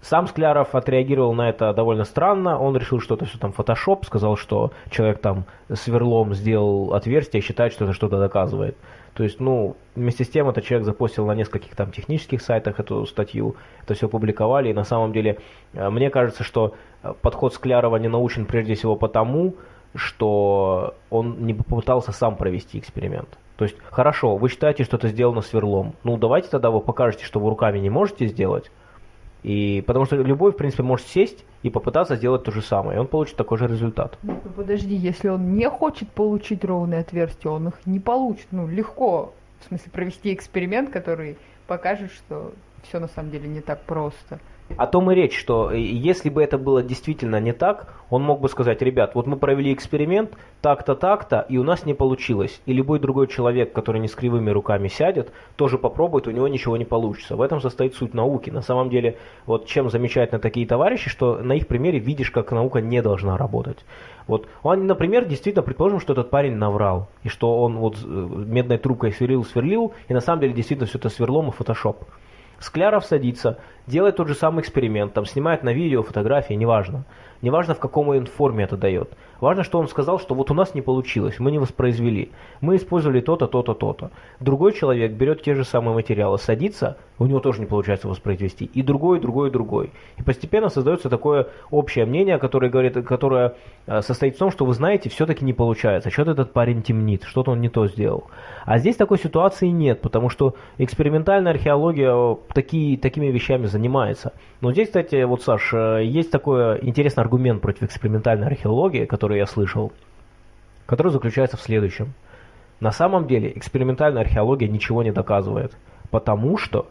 Сам Скляров отреагировал на это довольно странно, он решил, что это все там фотошоп, сказал, что человек там сверлом сделал отверстие, считает, что это что-то доказывает. То есть, ну, вместе с тем этот человек запостил на нескольких там технических сайтах эту статью, это все публиковали, и на самом деле э, мне кажется, что э, подход Склярова не научен прежде всего потому, что он не попытался сам провести эксперимент. То есть, хорошо, вы считаете, что это сделано сверлом. Ну, давайте тогда вы покажете, что вы руками не можете сделать. И потому что любой, в принципе, может сесть и попытаться сделать то же самое, и он получит такой же результат. Ну, подожди, если он не хочет получить ровные отверстия, он их не получит. Ну, легко, в смысле, провести эксперимент, который покажет, что все на самом деле не так просто. О том и речь, что э, если бы это было действительно не так, он мог бы сказать, ребят, вот мы провели эксперимент, так-то, так-то, и у нас не получилось. И любой другой человек, который не с кривыми руками сядет, тоже попробует, у него ничего не получится. В этом состоит суть науки. На самом деле, вот чем замечательно такие товарищи, что на их примере видишь, как наука не должна работать. Вот он, например, действительно, предположим, что этот парень наврал, и что он вот э, медной трубкой сверлил, сверлил, и на самом деле действительно все это сверлом и фотошоп. Скляров садится, делает тот же самый эксперимент, там снимает на видео, фотографии, неважно. Неважно, в каком он форме это дает. Важно, что он сказал, что вот у нас не получилось, мы не воспроизвели. Мы использовали то-то, то-то, то-то. Другой человек берет те же самые материалы, садится, у него тоже не получается воспроизвести. И другой, и другой, и другой. И постепенно создается такое общее мнение, которое, говорит, которое э, состоит в том, что вы знаете, все-таки не получается. Что-то этот парень темнит, что-то он не то сделал. А здесь такой ситуации нет, потому что экспериментальная археология э, такие, такими вещами занимается. Но здесь, кстати, вот, Саш, э, есть такой интересный аргумент против экспериментальной археологии, который я слышал, который заключается в следующем. На самом деле экспериментальная археология ничего не доказывает, потому что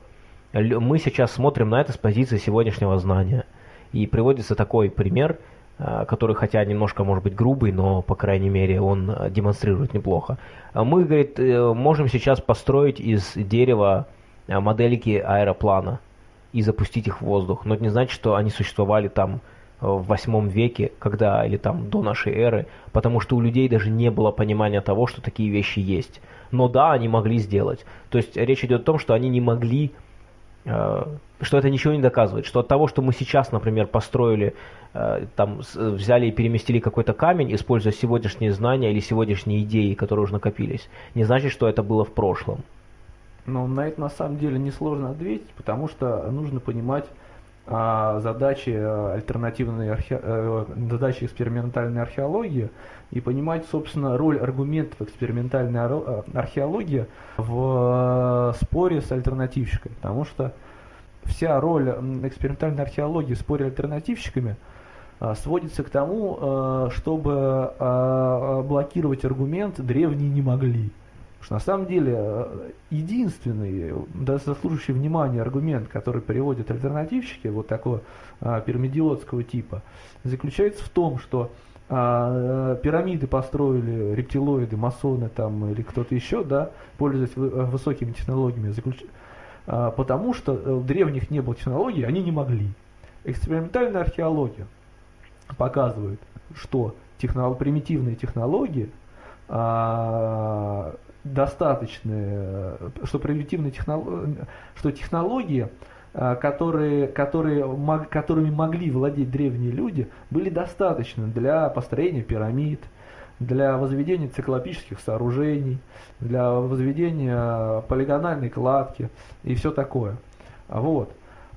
мы сейчас смотрим на это с позиции сегодняшнего знания. И приводится такой пример, э, который хотя немножко может быть грубый, но по крайней мере он э, демонстрирует неплохо. Мы, говорит, можем сейчас построить из дерева модельки аэроплана и запустить их в воздух. Но это не значит, что они существовали там э, в восьмом веке, когда или там до нашей эры, потому что у людей даже не было понимания того, что такие вещи есть. Но да, они могли сделать. То есть речь идет о том, что они не могли, э, что это ничего не доказывает, что от того, что мы сейчас, например, построили, э, там взяли и переместили какой-то камень, используя сегодняшние знания или сегодняшние идеи, которые уже накопились, не значит, что это было в прошлом. Но на это на самом деле несложно ответить, потому что нужно понимать а, задачи э, альтернативной архе... а, задачи экспериментальной археологии и понимать, собственно, роль аргументов экспериментальной археологии в споре с альтернативщикой. Потому что вся роль экспериментальной археологии в споре альтернативщиками сводится к тому, чтобы блокировать аргумент древние не могли. Что на самом деле э, единственный, да, заслуживающий внимания аргумент, который приводят альтернативщики вот такого а, пирамидиотского типа, заключается в том, что а, пирамиды построили рептилоиды, масоны там или кто-то еще, да, пользуясь высокими технологиями, заключ... а, потому что у древних не было технологий, они не могли. Экспериментальная археология показывает, что технолог, примитивные технологии а, достаточные, что примитивные технологии, что технологии, а, которые, которые, которыми могли владеть древние люди, были достаточны для построения пирамид, для возведения циклопических сооружений, для возведения полигональной кладки и все такое. Вот.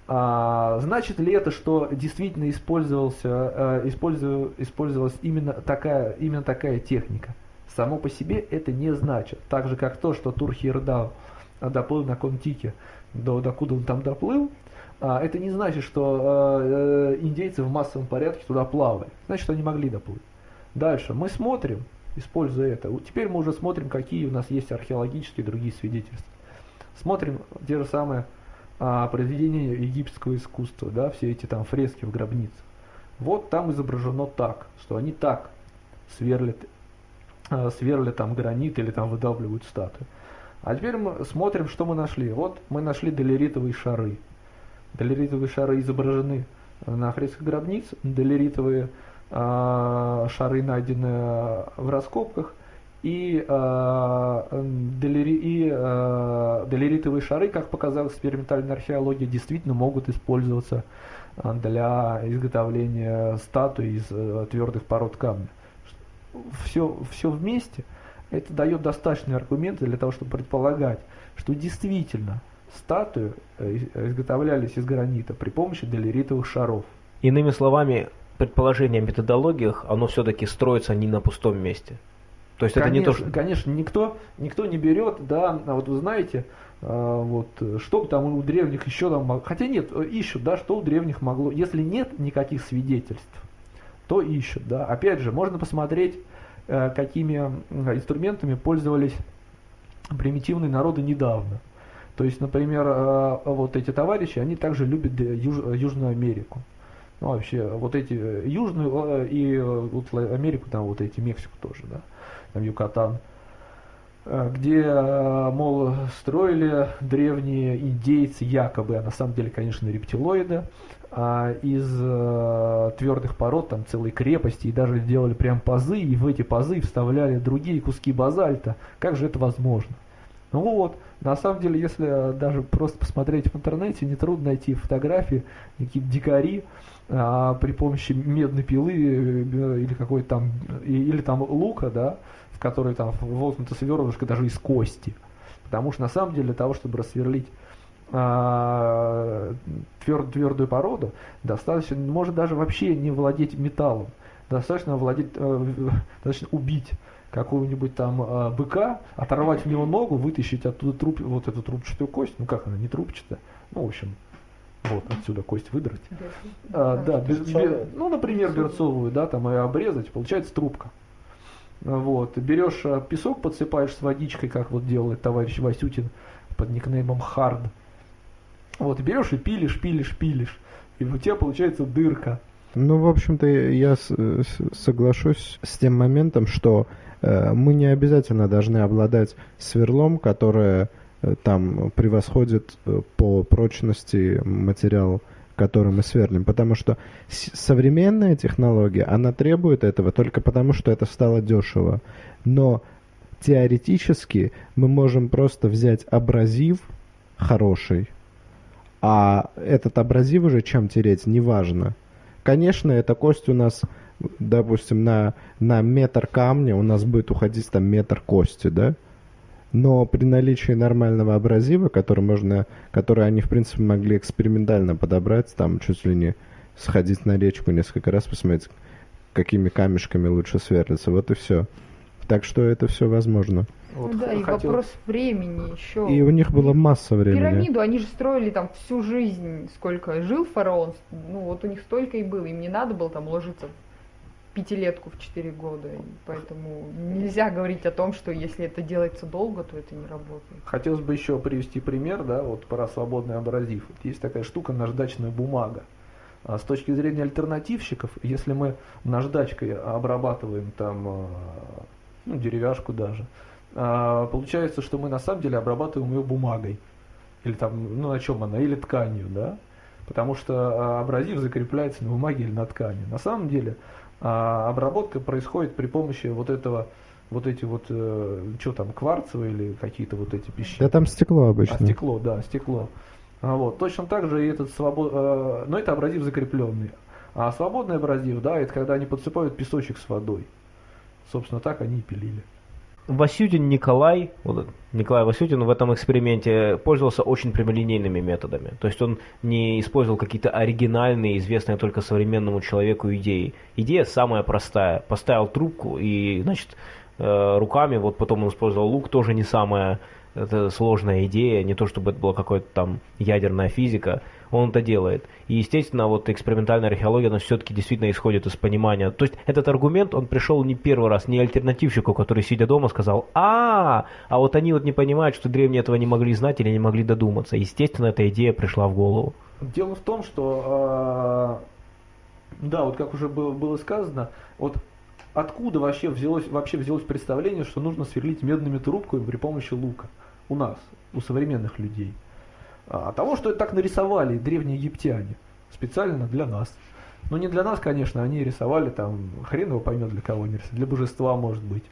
А, значит ли это, что действительно использовался, использовалась именно такая, именно такая техника? Само по себе это не значит. Так же, как то, что Турхирдау доплыл на Контике, до, докуда он там доплыл, а, это не значит, что а, э, индейцы в массовом порядке туда плавали. Значит, они могли доплыть. Дальше мы смотрим, используя это. Теперь мы уже смотрим, какие у нас есть археологические другие свидетельства. Смотрим те же самые а, произведения египетского искусства, да, все эти там фрески в гробницах. Вот там изображено так, что они так сверлят Э, сверли там гранит или там выдавливают статуи. А теперь мы смотрим, что мы нашли. Вот мы нашли долеритовые шары. Долеритовые шары изображены на фресках гробниц. Долеритовые э, шары найдены в раскопках. И, э, долери, и э, долеритовые шары, как показала экспериментальная археология, действительно могут использоваться для изготовления статуй из э, твердых пород камня все, все вместе, это дает достаточные аргументы для того, чтобы предполагать, что действительно статуи э, изготовлялись из гранита при помощи долеритовых шаров. Иными словами, предположение о методологиях, оно все-таки строится не на пустом месте. То есть конечно, это не то, что... Конечно, никто, никто не берет, да, а вот вы знаете, а, вот, что там у древних еще там, хотя нет, ищут, да, что у древних могло, если нет никаких свидетельств, то ищут. Да. Опять же, можно посмотреть, э, какими инструментами пользовались примитивные народы недавно. То есть, например, э, вот эти товарищи, они также любят Юж, Южную Америку. Ну, вообще, вот эти э, Южную и вот Америку, там вот эти, Мексику тоже, да, там Юкатан, где, мол, строили древние индейцы якобы, а на самом деле, конечно, рептилоиды, а, из а, твердых пород, там целые крепости, и даже делали прям пазы, и в эти пазы вставляли другие куски базальта. Как же это возможно? Ну вот, на самом деле, если даже просто посмотреть в интернете, нетрудно найти фотографии, какие-то дикари а, при помощи медной пилы э, или какой-то там, или там лука, да, в который там воткнута сверлышко даже из кости. Потому что на самом деле для того, чтобы рассверлить тверд, твердую породу, достаточно, может даже вообще не владеть металлом. Достаточно владеть, э, достаточно убить какого-нибудь там э, быка, оторвать в него ногу, вытащить оттуда труп, вот эту трубчатую кость, ну как она, не трубчатая, ну в общем, вот отсюда кость выдрать. А, да, без, без, ну например берцовую, да, там и обрезать, получается трубка. Вот, берешь э, песок, подсыпаешь с водичкой, как вот делает товарищ Васютин под никнеймом Хард. Вот, берешь и пилишь, пилишь, пилишь. И у тебя получается дырка. Ну, в общем-то, я соглашусь с тем моментом, что э, мы не обязательно должны обладать сверлом, которое э, там превосходит э, по прочности материал, который мы сверлим. Потому что современная технология, она требует этого только потому, что это стало дешево. Но теоретически мы можем просто взять абразив хороший, а этот абразив уже чем тереть, неважно. Конечно, эта кость у нас, допустим, на, на метр камня у нас будет уходить там метр кости, да? Но при наличии нормального абразива, который можно, который они, в принципе, могли экспериментально подобрать, там чуть ли не сходить на речку несколько раз, посмотреть, какими камешками лучше сверлиться, вот и все. Так что это все возможно. Вот да, и вопрос времени еще. И у них была масса времени. Пирамиду они же строили там всю жизнь, сколько жил фараон, ну вот у них столько и было, им не надо было там ложиться пятилетку в четыре года. И поэтому нельзя говорить о том, что если это делается долго, то это не работает. Хотелось бы еще привести пример, да, вот про свободный абразив. Вот есть такая штука наждачная бумага. А с точки зрения альтернативщиков, если мы наждачкой обрабатываем там а, ну, деревяшку даже, а, получается, что мы на самом деле обрабатываем ее бумагой. Или там, ну на чем она, или тканью, да? Потому что абразив закрепляется на бумаге или на ткани. На самом деле а обработка происходит при помощи вот этого, вот эти вот, э, что там, кварцевые или какие-то вот эти пищи. Да там стекло обычно. А, стекло, да, стекло. А, вот. Точно так же и этот свобод... Э, но это абразив закрепленный. А свободный абразив, да, это когда они подсыпают песочек с водой. Собственно, так они и пилили. Васютин Николай, вот Николай Васютин в этом эксперименте пользовался очень прямолинейными методами. То есть он не использовал какие-то оригинальные, известные только современному человеку идеи. Идея самая простая. Поставил трубку и, значит, э, руками, вот потом он использовал лук, тоже не самая это сложная идея, не то чтобы это была какая-то там ядерная физика, он это делает. И, естественно, вот экспериментальная археология, она все-таки действительно исходит из понимания. То есть этот аргумент, он пришел не первый раз, не альтернативщику, который, сидя дома, сказал, а, а вот они вот не понимают, что древние этого не могли знать или не могли додуматься. Естественно, эта идея пришла в голову. Дело в том, что, э, да, вот как уже было, было сказано, вот откуда вообще взялось, вообще взялось представление, что нужно сверлить медными трубками при помощи лука? у нас, у современных людей. А того, что это так нарисовали древние египтяне, специально для нас. Ну не для нас, конечно, они рисовали там, хрен его поймет для кого они рисовали, для божества может быть.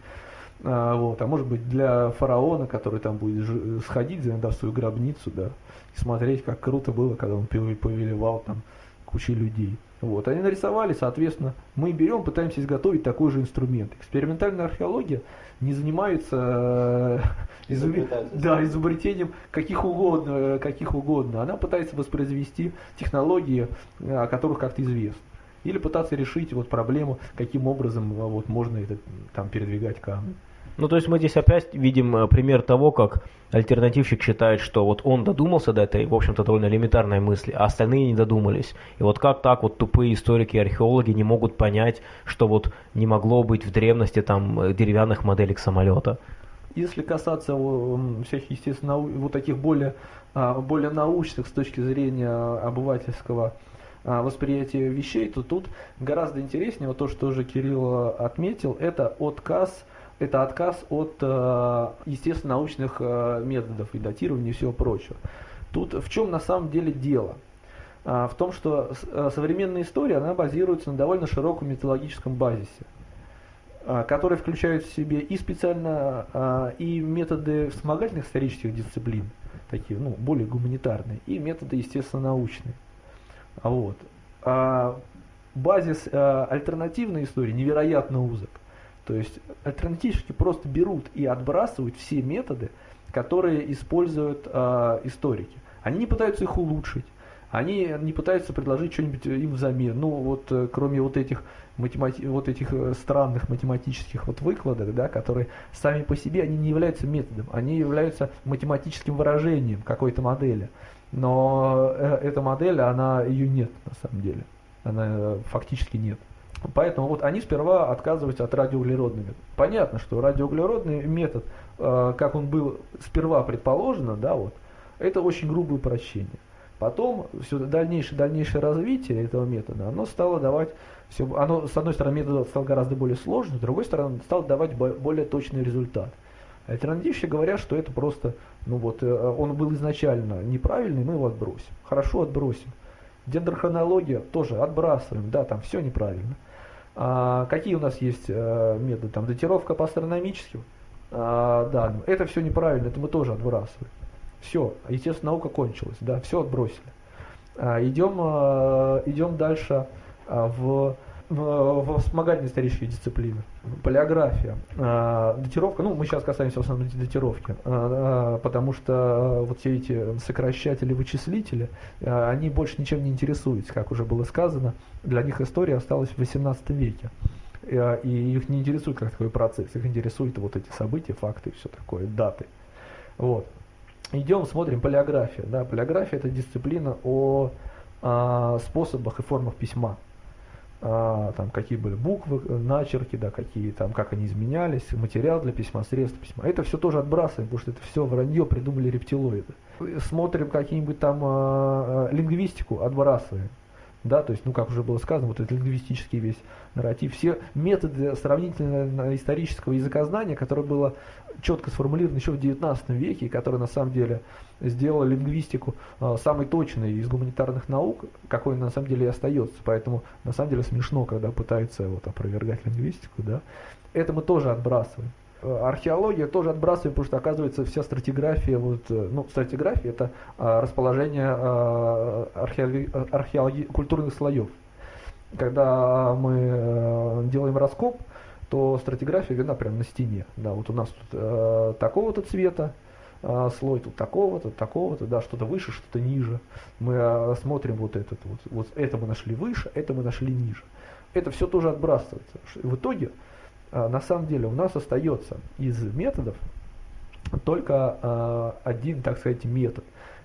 А, вот, а может быть для фараона, который там будет сходить, иногда в свою гробницу, да, и смотреть, как круто было, когда он повелевал там кучей людей. Вот, они нарисовали, соответственно, мы берем, пытаемся изготовить такой же инструмент. Экспериментальная археология не занимается э, изуб... да, изобретением каких угодно, э, каких угодно. Она пытается воспроизвести технологии, э, о которых как-то известно. Или пытаться решить вот проблему, каким образом вот, можно это, там, передвигать камни. Ну, то есть мы здесь опять видим э, пример того, как альтернативщик считает, что вот он додумался до этой, в общем-то, довольно элементарной мысли, а остальные не додумались. И вот как так вот тупые историки и археологи не могут понять, что вот не могло быть в древности там э, деревянных моделек самолета? Если касаться всех, естественно, вот таких более, а, более научных с точки зрения обывательского а, восприятия вещей, то тут гораздо интереснее, вот то, что уже Кирилл отметил, это отказ это отказ от, э, естественно, научных э, методов и датирования и всего прочего. Тут в чем на самом деле дело? А, в том, что э, современная история, она базируется на довольно широком методологическом базисе, а, который включает в себе и специально а, и методы вспомогательных исторических дисциплин, такие, ну, более гуманитарные, и методы, естественно, научные. Вот. Базис альтернативной истории невероятно узок. То есть альтернативщики просто берут и отбрасывают все методы, которые используют э, историки. Они не пытаются их улучшить, они не пытаются предложить что-нибудь им взамен. Ну вот э, кроме вот этих математи вот этих э, странных математических вот выкладок, да, которые сами по себе они не являются методом, они являются математическим выражением какой-то модели. Но э, эта модель, она ее нет на самом деле, она э, фактически нет. Поэтому вот они сперва отказываются от радиоуглеродного. Понятно, что радиоуглеродный метод, э, как он был сперва предположено, да, вот, это очень грубое упрощение. Потом все дальнейшее, дальнейшее развитие этого метода, оно стало давать, все, оно, с одной стороны, метод стал гораздо более сложным, с другой стороны, стал давать более точный результат. Альтернативщики говорят, что это просто, ну вот, э, он был изначально неправильный, мы его отбросим. Хорошо, отбросим. Дендрохронология тоже отбрасываем, да, там все неправильно. А, какие у нас есть а, методы? Там датировка по астрономическим а, данным. Это все неправильно, это мы тоже отбрасываем. Все, естественно, наука кончилась, да, все отбросили. А, идем, а, идем дальше а, в вспомогательные исторические дисциплины. Полиография, э, датировка, ну мы сейчас касаемся в основном датировки, э, потому что вот все эти сокращатели-вычислители, э, они больше ничем не интересуются, как уже было сказано, для них история осталась в 18 веке. И их не интересует как такой процесс, их интересуют вот эти события, факты все такое, даты. Вот. Идем, смотрим полиография. Да, полиография это дисциплина о, о способах и формах письма. А, там какие были буквы, э, начерки, да, какие там, как они изменялись, материал для письма, средства письма. Это все тоже отбрасываем, потому что это все вранье придумали рептилоиды. Смотрим какие-нибудь там а, а, лингвистику, отбрасываем. Да, то есть, ну, как уже было сказано, вот этот лингвистический весь нарратив, все методы сравнительно исторического языкознания, которое было четко сформулировано еще в XIX веке, и которое на самом деле сделала лингвистику э, самой точной из гуманитарных наук, какой на самом деле и остается. Поэтому на самом деле смешно, когда пытаются вот, опровергать лингвистику. Да? Это мы тоже отбрасываем. Э, археология тоже отбрасываем, потому что оказывается вся стратиграфия, вот, э, ну, стратиграфия это э, расположение э, археологи, культурных слоев. Когда мы делаем раскоп, то стратиграфия видна прямо на стене. Да, вот у нас тут такого-то цвета, а, слой тут такого-то, такого-то, да, что-то выше, что-то ниже. Мы а, смотрим вот этот вот, вот это мы нашли выше, это мы нашли ниже. Это все тоже отбрасывается. В итоге, а, на самом деле, у нас остается из методов только один, так сказать, метод.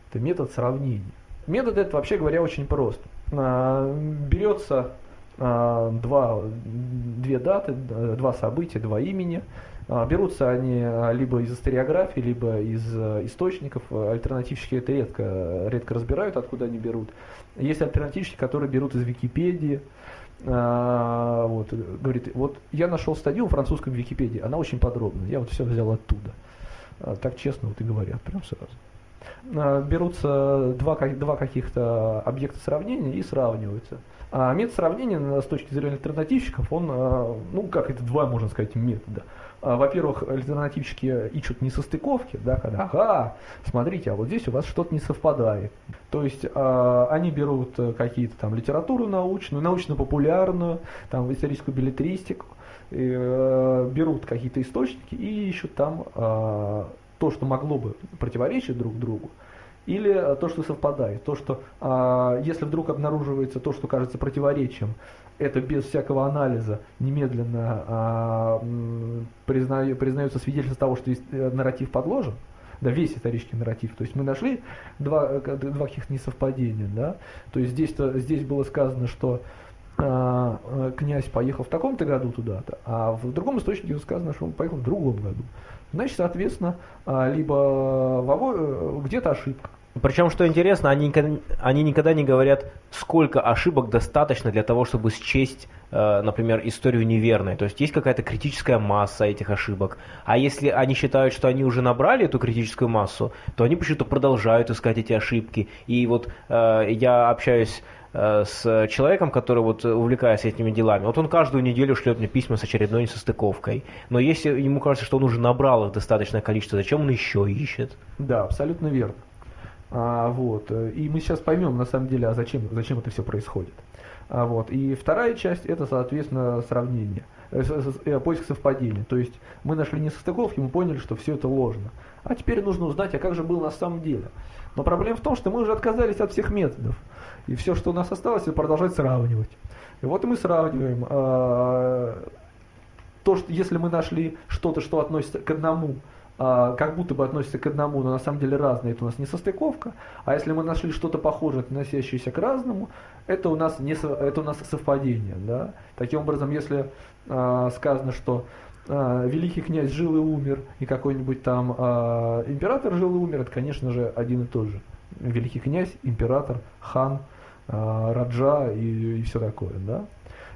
Это метод сравнения. Метод этот, вообще говоря, очень прост. Берется два, две даты, два события, два имени, а, берутся они а, либо из историографии, либо из источников. Альтернативщики это редко, редко разбирают, откуда они берут. Есть альтернативщики, которые берут из Википедии. А, вот, говорит, вот я нашел статью в французском Википедии, она очень подробная, я вот все взял оттуда. Так честно вот и говорят, прям сразу. Берутся два, два каких-то объекта сравнения и сравниваются. А метод сравнения с точки зрения альтернативщиков, он, ну как это два, можно сказать, метода. А, во-первых, альтернативщики ищут несостыковки, да, когда, ага, смотрите, а вот здесь у вас что-то не совпадает. То есть э, они берут какие-то там литературу научную, научно-популярную, там историческую билетристику, э, берут какие-то источники и ищут там э, то, что могло бы противоречить друг другу, или то, что совпадает. То, что э, если вдруг обнаруживается то, что кажется противоречием, это без всякого анализа немедленно а, признаю, признается свидетельство того, что есть э, нарратив подложен, да, весь исторический нарратив. То есть мы нашли два, э, два каких-то несовпадения, да. То есть здесь, -то, здесь было сказано, что а, э, князь поехал в таком-то году туда-то, а в другом источнике сказано, что он поехал в другом году. Значит, соответственно, а, либо где-то ошибка, причем, что интересно, они, они никогда не говорят, сколько ошибок достаточно для того, чтобы счесть, э, например, историю неверной. То есть есть какая-то критическая масса этих ошибок. А если они считают, что они уже набрали эту критическую массу, то они почему-то продолжают искать эти ошибки. И вот э, я общаюсь э, с человеком, который вот увлекается этими делами. Вот он каждую неделю шлет мне письма с очередной несостыковкой. Но если ему кажется, что он уже набрал их достаточное количество, зачем он еще ищет? Да, абсолютно верно. А, вот. И мы сейчас поймем, на самом деле, а зачем, зачем это все происходит. А, вот. И вторая часть это, соответственно, сравнение, э, э, поиск совпадения. То есть мы нашли несостыковки, мы поняли, что все это ложно. А теперь нужно узнать, а как же было на самом деле. Но проблема в том, что мы уже отказались от всех методов. И все, что у нас осталось, это продолжать сравнивать. И вот мы сравниваем а, то, что если мы нашли что-то, что относится к одному как будто бы относятся к одному, но на самом деле разные, это у нас не состыковка. А если мы нашли что-то похожее, относящееся к разному, это у нас, не, это у нас совпадение. Да? Таким образом, если э, сказано, что э, великий князь жил и умер, и какой-нибудь там э, император жил и умер, это, конечно же, один и тот же. Великий князь, император, хан, э, раджа и, и все такое. Да?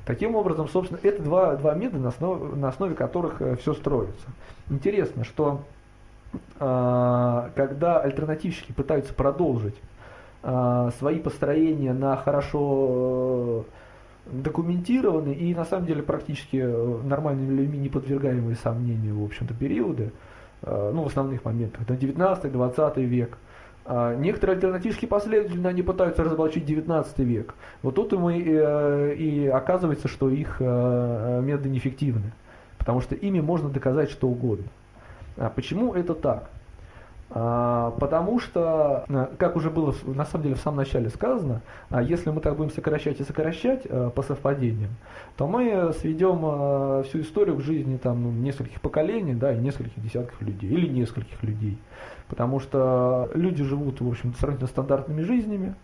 Таким образом, собственно, это два, два метода, на основе, на основе которых э, все строится. Интересно, что когда альтернативщики пытаются продолжить э, свои построения на хорошо э, документированные и на самом деле практически э, нормальными людьми не подвергаемые сомнению, в общем-то, периоды, э, ну, в основных моментах, это 19-20 век, а некоторые альтернативские последователи, они пытаются разоблачить 19 век. Вот тут и, мы, и оказывается, что их методы неэффективны, потому что ими можно доказать что угодно. А почему это так? А, потому что, э, как уже было на самом деле в самом начале сказано, если мы так будем сокращать и сокращать по совпадениям, то мы сведем всю историю к жизни там, ну, нескольких поколений да, и нескольких десятков людей, или нескольких людей. Потому что люди живут, в общем, сравнительно стандартными жизнями.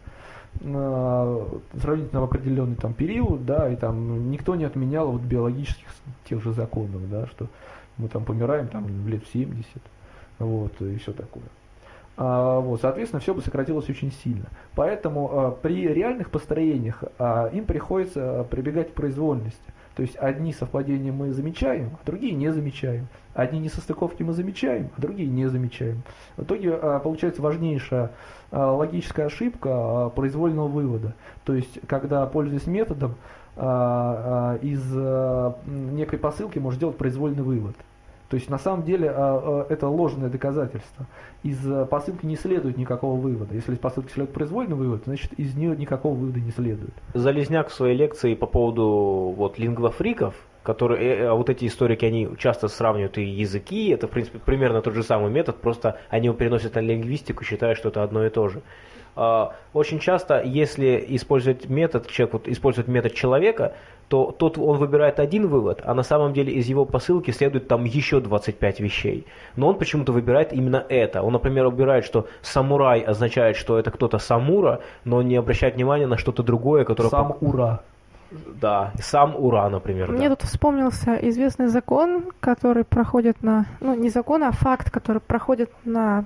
э, сравнительно в определенный там период, да, и там никто не отменял вот биологических тех же законов, да, что мы там помираем там лет в 70, вот, и все такое. А, вот, соответственно, все бы сократилось очень сильно. Поэтому а, при реальных построениях а, им приходится прибегать к произвольности. То есть одни совпадения мы замечаем, а другие не замечаем. Одни несостыковки мы замечаем, а другие не замечаем. В итоге получается важнейшая логическая ошибка произвольного вывода. То есть, когда, пользуясь методом, из некой посылки можно сделать произвольный вывод. То есть на самом деле а, а, это ложное доказательство. Из а, посылки не следует никакого вывода. Если из посылки следует произвольный вывод, значит из нее никакого вывода не следует. Залезняк в своей лекции по поводу вот лингвофриков, которые, э, а вот эти историки, они часто сравнивают и языки, это в принципе примерно тот же самый метод, просто они его переносят на лингвистику, считая, что это одно и то же. Очень часто, если использовать метод, человек вот использует метод человека, то тот он выбирает один вывод, а на самом деле из его посылки следует там еще 25 вещей. Но он почему-то выбирает именно это. Он, например, выбирает, что самурай означает, что это кто-то самура, но не обращает внимания на что-то другое, которое... Сам ура. Да, сам Ура, например. Мне да. тут вспомнился известный закон, который проходит на, ну не закон, а факт, который проходит на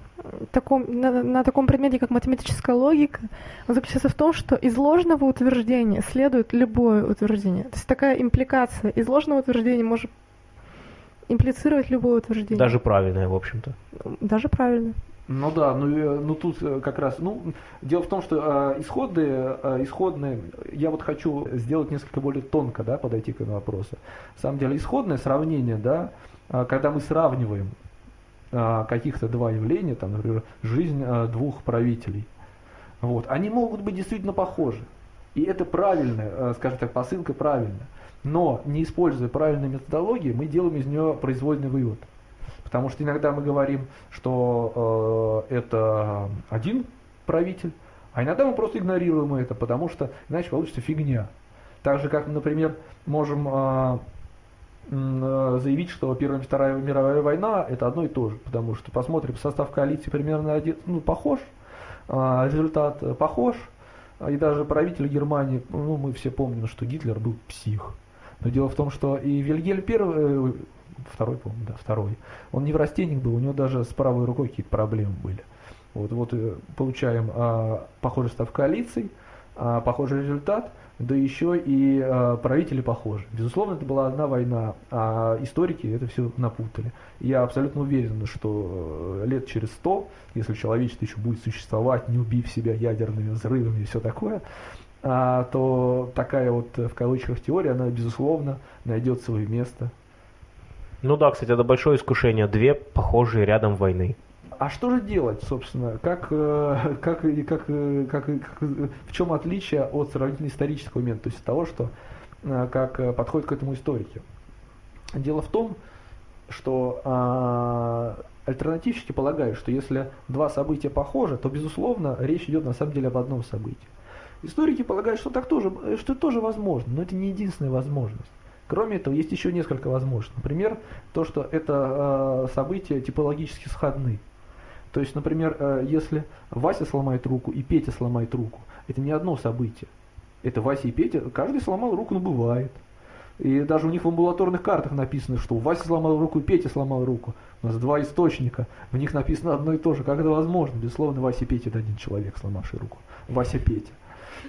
таком, на, на таком предмете, как математическая логика. Он заключается в том, что из ложного утверждения следует любое утверждение. То есть такая импликация. Из ложного утверждения может имплицировать любое утверждение. Даже правильное, в общем-то. Даже правильное. Ну да, ну, э, ну тут э, как раз, ну, дело в том, что э, исходные, э, исходные, я вот хочу сделать несколько более тонко, да, подойти к этому вопросу. На самом деле, исходное сравнение, да, э, когда мы сравниваем э, каких-то два явления, там, например, жизнь э, двух правителей, вот, они могут быть действительно похожи. И это правильная, э, скажем так, посылка правильная. Но не используя правильной методологии, мы делаем из нее произвольный вывод. Потому что иногда мы говорим, что э, это один правитель, а иногда мы просто игнорируем это, потому что иначе получится фигня. Так же, как, например, можем э, э, заявить, что Первая и Вторая мировая война это одно и то же, потому что посмотрим состав коалиции примерно один, ну, похож, э, результат похож, и даже правитель Германии, ну, мы все помним, что Гитлер был псих. Но дело в том, что и Вильгельм I, второй, по-моему, да, второй. Он неврастенник был, у него даже с правой рукой какие-то проблемы были. Вот, вот э, получаем а, похожий состав коалиций, а, похожий результат, да еще и а, правители похожи. Безусловно, это была одна война, а историки это все напутали. Я абсолютно уверен, что э, лет через сто, если человечество еще будет существовать, не убив себя ядерными взрывами и все такое, а, то такая вот в кавычках теория, она безусловно найдет свое место ну да, кстати, это большое искушение. Две похожие рядом войны. А что же делать, собственно? Как, э, как, как, как, как, в чем отличие от сравнительно исторического момента, то есть того, что э, как подходит к этому историки? Дело в том, что а, альтернативщики полагают, что если два события похожи, то, безусловно, речь идет на самом деле об одном событии. Историки полагают, что так тоже, что это тоже возможно, но это не единственная возможность. Кроме этого, есть еще несколько возможностей. Например, то, что это э, события типологически сходны. То есть, например, э, если Вася сломает руку и Петя сломает руку, это не одно событие. Это Вася и Петя, каждый сломал руку, но бывает. И даже у них в амбулаторных картах написано, что Вася сломал руку и Петя сломал руку. У нас два источника, в них написано одно и то же. Как это возможно? Безусловно, Вася и Петя это один человек, сломавший руку. Вася Петя.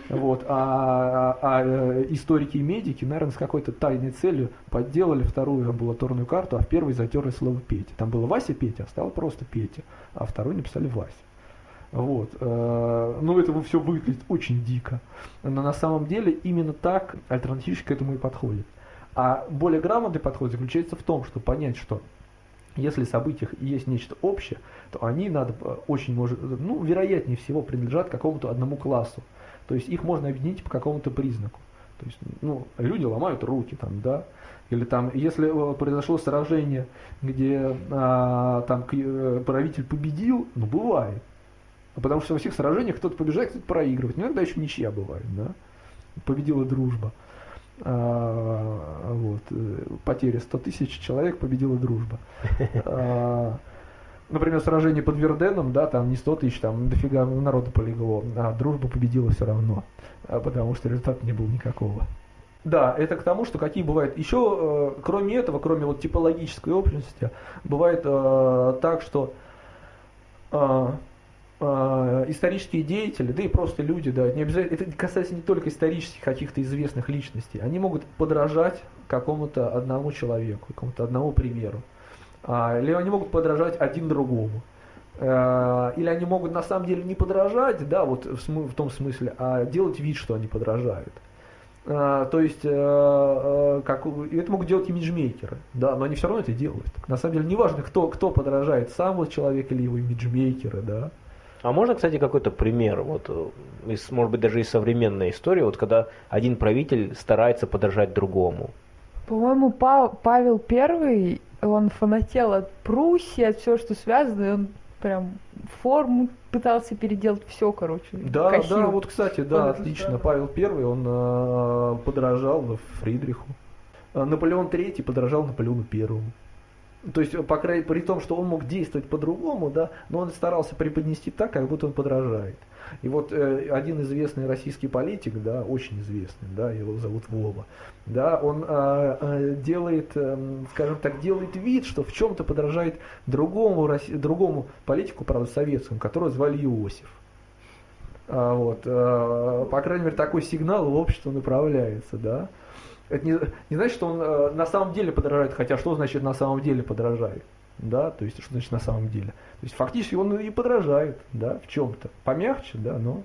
Вот. А, а, а э, историки и медики, наверное, с какой-то тайной целью подделали вторую амбулаторную карту, а в первой затерли слово Петя. Там было Вася Петя, а стало просто Петя, а второй написали Вася. Вот. Э, ну, это все выглядит очень дико. Но на самом деле именно так альтернативщик к этому и подходит. А более грамотный подход заключается в том, чтобы понять, что если в событиях есть нечто общее, то они надо э, очень может, ну, вероятнее всего принадлежат какому-то одному классу. То есть их можно объединить по какому-то признаку. То есть, ну, люди ломают руки там, да, или там, если э, произошло сражение, где а, там э, правитель победил, ну, бывает. Потому что во всех сражениях кто-то побеждает, кто-то проигрывает. Иногда еще ничья бывает, да. Победила дружба. А, вот. Э, потеря 100 тысяч человек, победила дружба. А, например, сражение под Верденом, да, там не 100 тысяч, там дофига народу полегло, а дружба победила все равно, а потому что результата не было никакого. Да, это к тому, что какие бывают. Еще, э, кроме этого, кроме вот типологической общности, бывает э, так, что э, э, исторические деятели, да и просто люди, да, не обязательно, это касается не только исторических каких-то известных личностей, они могут подражать какому-то одному человеку, какому-то одному примеру. А, или они могут подражать один другому. Э, или они могут на самом деле не подражать, да, вот в, том смысле, а делать вид, что они подражают. А, то есть, э, как, это могут делать имиджмейкеры, да, но они все равно это делают. На самом деле, неважно, кто, кто подражает, сам вот человек или его имиджмейкеры, да. А можно, кстати, какой-то пример, вот, из, может быть, даже из современной истории, вот когда один правитель старается подражать другому? По-моему, Па- Павел Первый, он фанател от Пруссии, от всего, что связано, и он прям форму пытался переделать все, короче. Да, косил. да, вот, кстати, да, Он отлично. Павел Первый, он э, подражал Фридриху. А Наполеон Третий подражал Наполеону Первому. То есть, по крайней при том, что он мог действовать по-другому, да, но он старался преподнести так, как будто он подражает. И вот э, один известный российский политик, да, очень известный, да, его зовут Вова, да, он э, делает, э, скажем так, делает вид, что в чем-то подражает другому, другому политику, правда, советскому, которого звали Иосиф. А, вот, э, по крайней мере, такой сигнал в общество направляется, да. Это не, не значит, что он э, на самом деле подражает, хотя что значит на самом деле подражает? Да, то есть что значит на самом деле? То есть фактически он и подражает, да, в чем-то. Помягче, да, но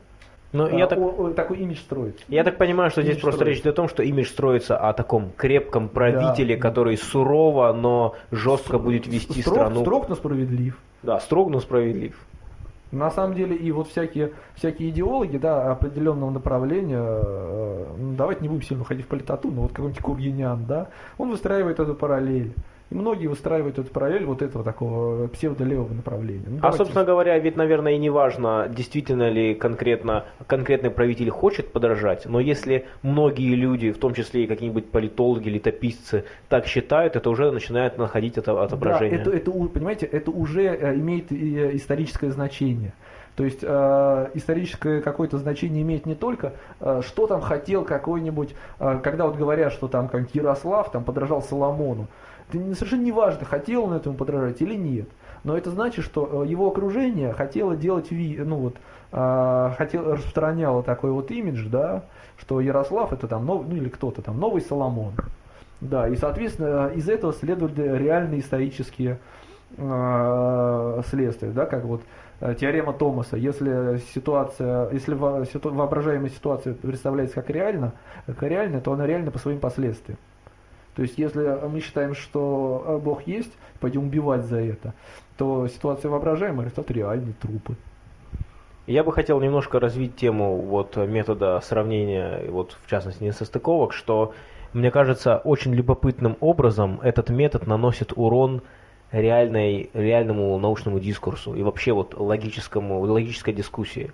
Ну, а, я так... о- о- такой имидж строится. Я так понимаю, что здесь Имидж просто строится. речь идет о том, что имидж строится о таком крепком правителе, Да. который сурово, но жестко будет вести строг, страну. Строг, но справедлив. Да, строг, но справедлив. На самом деле и вот всякие, всякие идеологи да, определенного направления, э, ну, давайте не будем сильно уходить в политоту, но вот какой-нибудь Кургинян, да, он выстраивает эту параллель. И многие выстраивают эту параллель вот этого такого псевдолевого направления. Ну, А, давайте- собственно говоря, ведь, наверное, и не важно, действительно ли конкретно конкретный правитель хочет подражать, но если многие люди, в том числе и какие-нибудь политологи, летописцы, так считают, это уже начинает находить это Да, отображение. это, это, у- понимаете, это уже э, имеет э, историческое значение. То есть э, историческое какое-то значение имеет не только, э, что там хотел какой-нибудь, э, когда вот говорят, что там как Ярослав там подражал Соломону. Не- совершенно не важно, хотел он этому подражать или нет. Но это значит, что э, его окружение хотело делать, ви- ну вот, э, хотел, распространяло такой вот имидж, да, что Ярослав это там, нов- ну или кто-то там, новый Соломон. Да, и, соответственно, из этого следуют реальные исторические э, следствия, да, как вот э, теорема Томаса. Если ситуация, если воображаемая ситуация представляется как реально, как реальная, то она реальна по своим последствиям. То есть, если мы считаем, что э, Бог есть, пойдем убивать за это, то ситуация воображаемая, результат реальный, трупы. Я бы хотел немножко развить тему вот метода сравнения, вот в частности несостыковок, что мне кажется очень любопытным образом этот метод наносит урон реальной, реальному научному дискурсу и вообще вот логическому, логической дискуссии.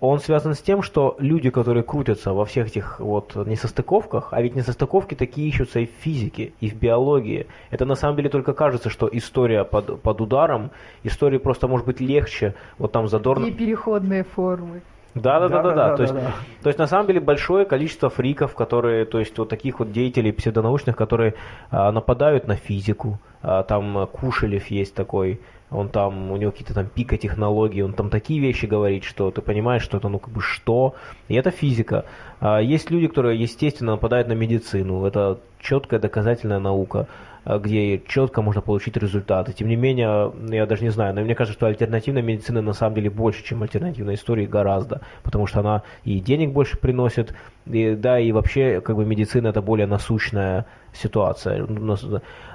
Он связан с тем, что люди, которые крутятся во всех этих вот несостыковках, а ведь несостыковки такие ищутся и в физике, и в биологии. Это на самом деле только кажется, что история под, под ударом, истории просто может быть легче, вот там задорно... И переходные формы. Да, да, да, да, да. То есть, да. то есть на самом деле большое количество фриков, которые, то есть вот таких вот деятелей псевдонаучных, которые а, нападают на физику. А, там Кушелев есть такой, он там, у него какие-то там пика технологий, он там такие вещи говорит, что ты понимаешь, что это ну как бы что, и это физика. А, есть люди, которые, естественно, нападают на медицину, это четкая доказательная наука а, где четко можно получить результаты. Тем не менее, я даже не знаю, но мне кажется, что альтернативная медицина на самом деле больше, чем альтернативная история, гораздо, потому что она и денег больше приносит, и, да, и вообще, как бы, медицина это более насущная ситуация.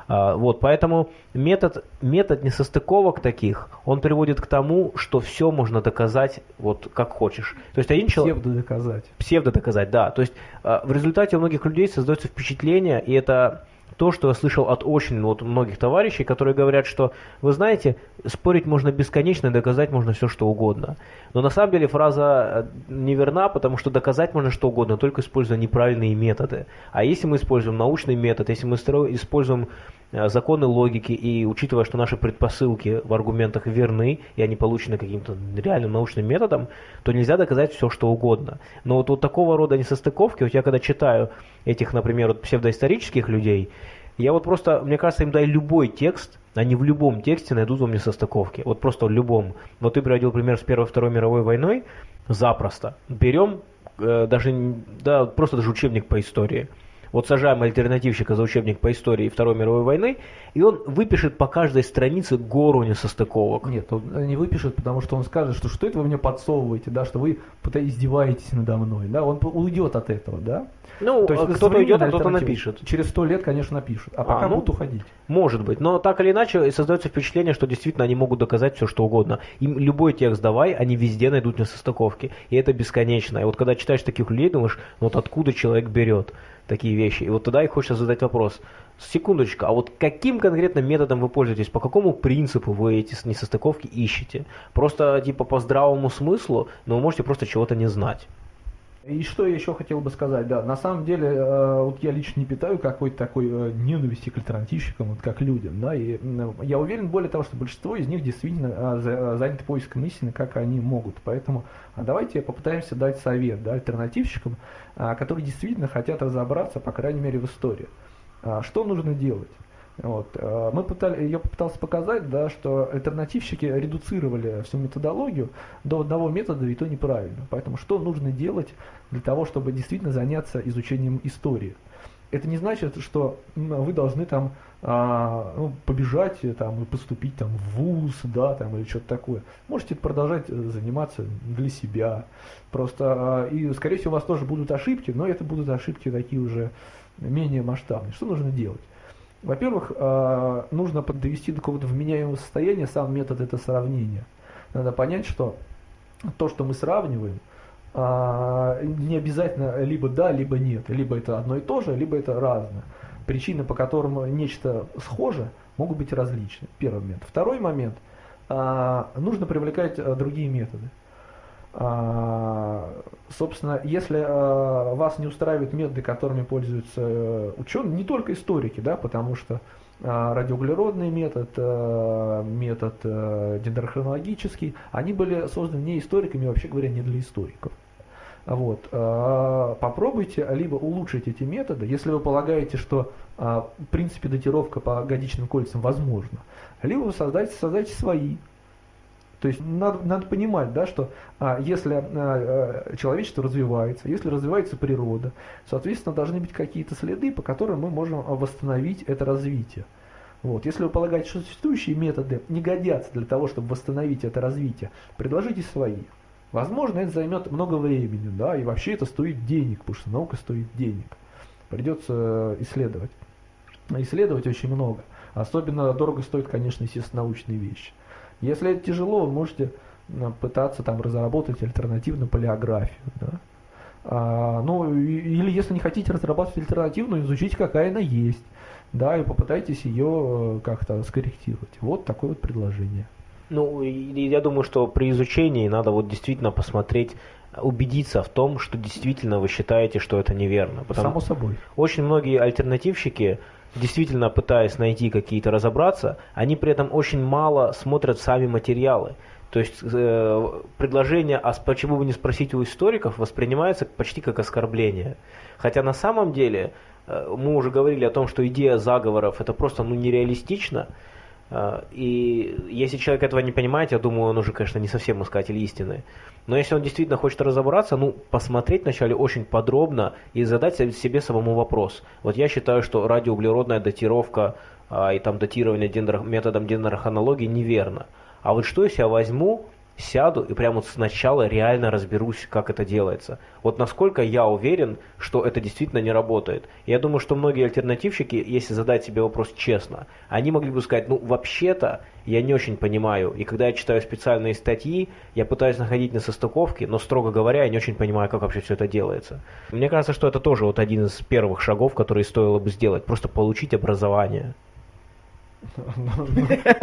А, Вот, поэтому метод, метод несостыковок таких, он приводит к тому, что все можно доказать вот как хочешь. То есть один человек Псевдо доказать. псевдо доказать, да. То есть э, в результате у многих людей создается впечатление, и это то, что я слышал от очень вот многих товарищей, которые говорят, что, вы знаете, спорить можно бесконечно, доказать можно все, что угодно. Но на самом деле фраза э, неверна, потому что доказать можно что угодно, только используя неправильные методы. А если мы используем научный метод, если мы используем законы логики и учитывая, что наши предпосылки в аргументах верны, и они получены каким-то реальным научным методом, то нельзя доказать все, что угодно. Но вот, вот такого рода несостыковки, вот я когда читаю этих, например, вот псевдоисторических людей, я вот просто, мне кажется, им дай любой текст, они в любом тексте найдут вам несостыковки. Вот просто в любом. Вот ты приводил пример с Первой Второй мировой войной. Запросто. Берем э, даже, да, просто даже учебник по истории. Вот сажаем альтернативщика за учебник по истории Второй мировой войны, и он выпишет по каждой странице гору несостыковок. Нет, он не выпишет, потому что он скажет, что что это вы мне подсовываете, да, что вы издеваетесь надо мной, да, он уйдет от этого, да. Ну, То есть кто-то уйдет, а кто-то напишет. Через сто лет, конечно, напишут, а пока ну, будут уходить. Может быть, но так или иначе создается впечатление, что действительно они могут доказать все, что угодно. Им любой текст давай, они везде найдут несостыковки. И это бесконечно. И вот когда читаешь таких людей, думаешь, вот откуда человек берет такие вещи. И вот тогда и хочется задать вопрос. Секундочку, а вот каким конкретно методом вы пользуетесь? По какому принципу вы эти несостыковки ищете? Просто типа по здравому смыслу, но вы можете просто чего-то не знать. И что я еще хотел бы сказать, да, на самом деле, э, вот я лично не питаю какой-то такой э, ненависти к альтернативщикам, вот как людям, да, и я уверен, более того, что большинство из них действительно э, заняты поиском истины, как они могут, поэтому а давайте попытаемся дать совет, да, альтернативщикам, а, которые действительно хотят разобраться, по крайней мере, в истории. А, Что нужно делать? Вот. э, Мы пытали, я попытался показать, да, что альтернативщики редуцировали всю методологию до одного метода, и то неправильно. Поэтому что нужно делать для того, чтобы действительно заняться изучением истории? Это не значит, что вы должны там а, ну, побежать э, там, и поступить там, в ВУЗ, да, там, или что-то такое. Можете продолжать э, заниматься для себя. Просто, а, и, скорее всего, у вас тоже будут ошибки, но это будут ошибки такие уже менее масштабные. Что нужно делать? Во-первых, а, нужно подвести до какого-то вменяемого состояния сам метод это сравнения. Надо понять, что то, что мы сравниваем, а, не обязательно либо да, либо нет. Либо это одно и то же, либо это разное. Причины, по которым нечто схоже, могут быть различны. Первый момент. Второй момент. а, Нужно привлекать другие методы. А, Собственно, если а, вас не устраивают методы, которыми пользуются ученые, не только историки, да, потому что а, радиоуглеродный метод, метод а, дендрохронологический, они были созданы не историками, вообще говоря, не для историков. Вот. Попробуйте либо улучшить эти методы, если вы полагаете, что в принципе датировка по годичным кольцам возможна, либо вы создайте, создайте свои. То есть надо, надо понимать, да, что а, если а, а, человечество развивается, если развивается природа, соответственно, должны быть какие-то следы, по которым мы можем а, восстановить это развитие. Вот. Если вы полагаете, что существующие методы не годятся для того, чтобы восстановить это развитие, предложите свои. Возможно, это займет много времени, да, и вообще это стоит денег, потому что наука стоит денег. Придется э, исследовать. Исследовать очень много. Особенно дорого стоит, конечно, естественно, научные вещи. Если это тяжело, вы можете э, пытаться там разработать альтернативную палеографию. Да? А, ну, или если не хотите разрабатывать альтернативную, изучите, какая она есть. Да, и попытайтесь ее э, как-то скорректировать. Вот такое вот предложение. Ну, я думаю, что при изучении надо вот действительно посмотреть, убедиться в том, что действительно вы считаете, что это неверно. Потому Само собой. очень многие альтернативщики, действительно пытаясь найти какие-то разобраться, они при этом очень мало смотрят сами материалы. То есть э, предложение, а почему бы не спросить у историков, воспринимается почти как оскорбление. Хотя на самом деле э, мы уже говорили о том, что идея заговоров это просто ну, нереалистично. Э, И если человек этого не понимает, я думаю, он уже, конечно, не совсем искатель истины. Но если он действительно хочет разобраться, ну, посмотреть вначале очень подробно и задать себе самому вопрос. Вот я считаю, что радиоуглеродная датировка а, и там датирование дендро- методом дендрохронологии неверно. А вот что если я возьму, сяду и прямо вот сначала реально разберусь, как это делается. Вот насколько я уверен, что это действительно не работает. Я думаю, что многие альтернативщики, если задать себе вопрос честно, они могли бы сказать, ну вообще-то я не очень понимаю. И когда я читаю специальные статьи, я пытаюсь находить несостыковки, но строго говоря, я не очень понимаю, как вообще все это делается. Мне кажется, что это тоже вот один из первых шагов, которые стоило бы сделать, просто получить образование.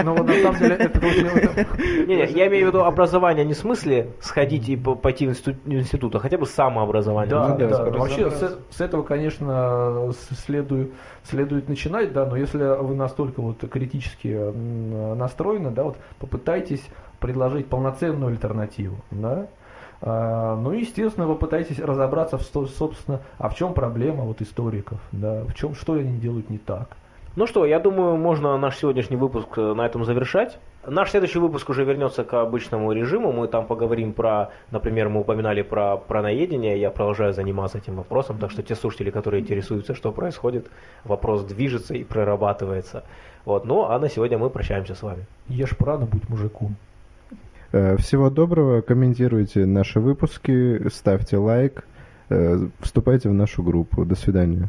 Но вот на самом деле это. Не, я имею в виду образование не в смысле сходить и по- пойти в институт, а хотя бы самообразование. Да, Ну да, Вообще с, этого, конечно, следует, начинать, да, но если вы настолько вот критически настроены, да, вот попытайтесь предложить полноценную альтернативу, да. А, ну, и, естественно, вы пытаетесь разобраться, в, собственно, а в чем проблема вот историков, да, в чем, что они делают не так. Ну что, я думаю, можно наш сегодняшний выпуск э, на этом завершать. Наш следующий выпуск уже вернется к обычному режиму. Мы там поговорим про, например, мы упоминали про праноедение. Я продолжаю заниматься этим вопросом. Так что те слушатели, которые интересуются, что происходит, вопрос движется и прорабатывается. Вот. Ну, а на сегодня мы прощаемся с вами. Ешь прано, будь мужиком. Э, Всего доброго, комментируйте наши выпуски, ставьте лайк, э, вступайте в нашу группу. До свидания.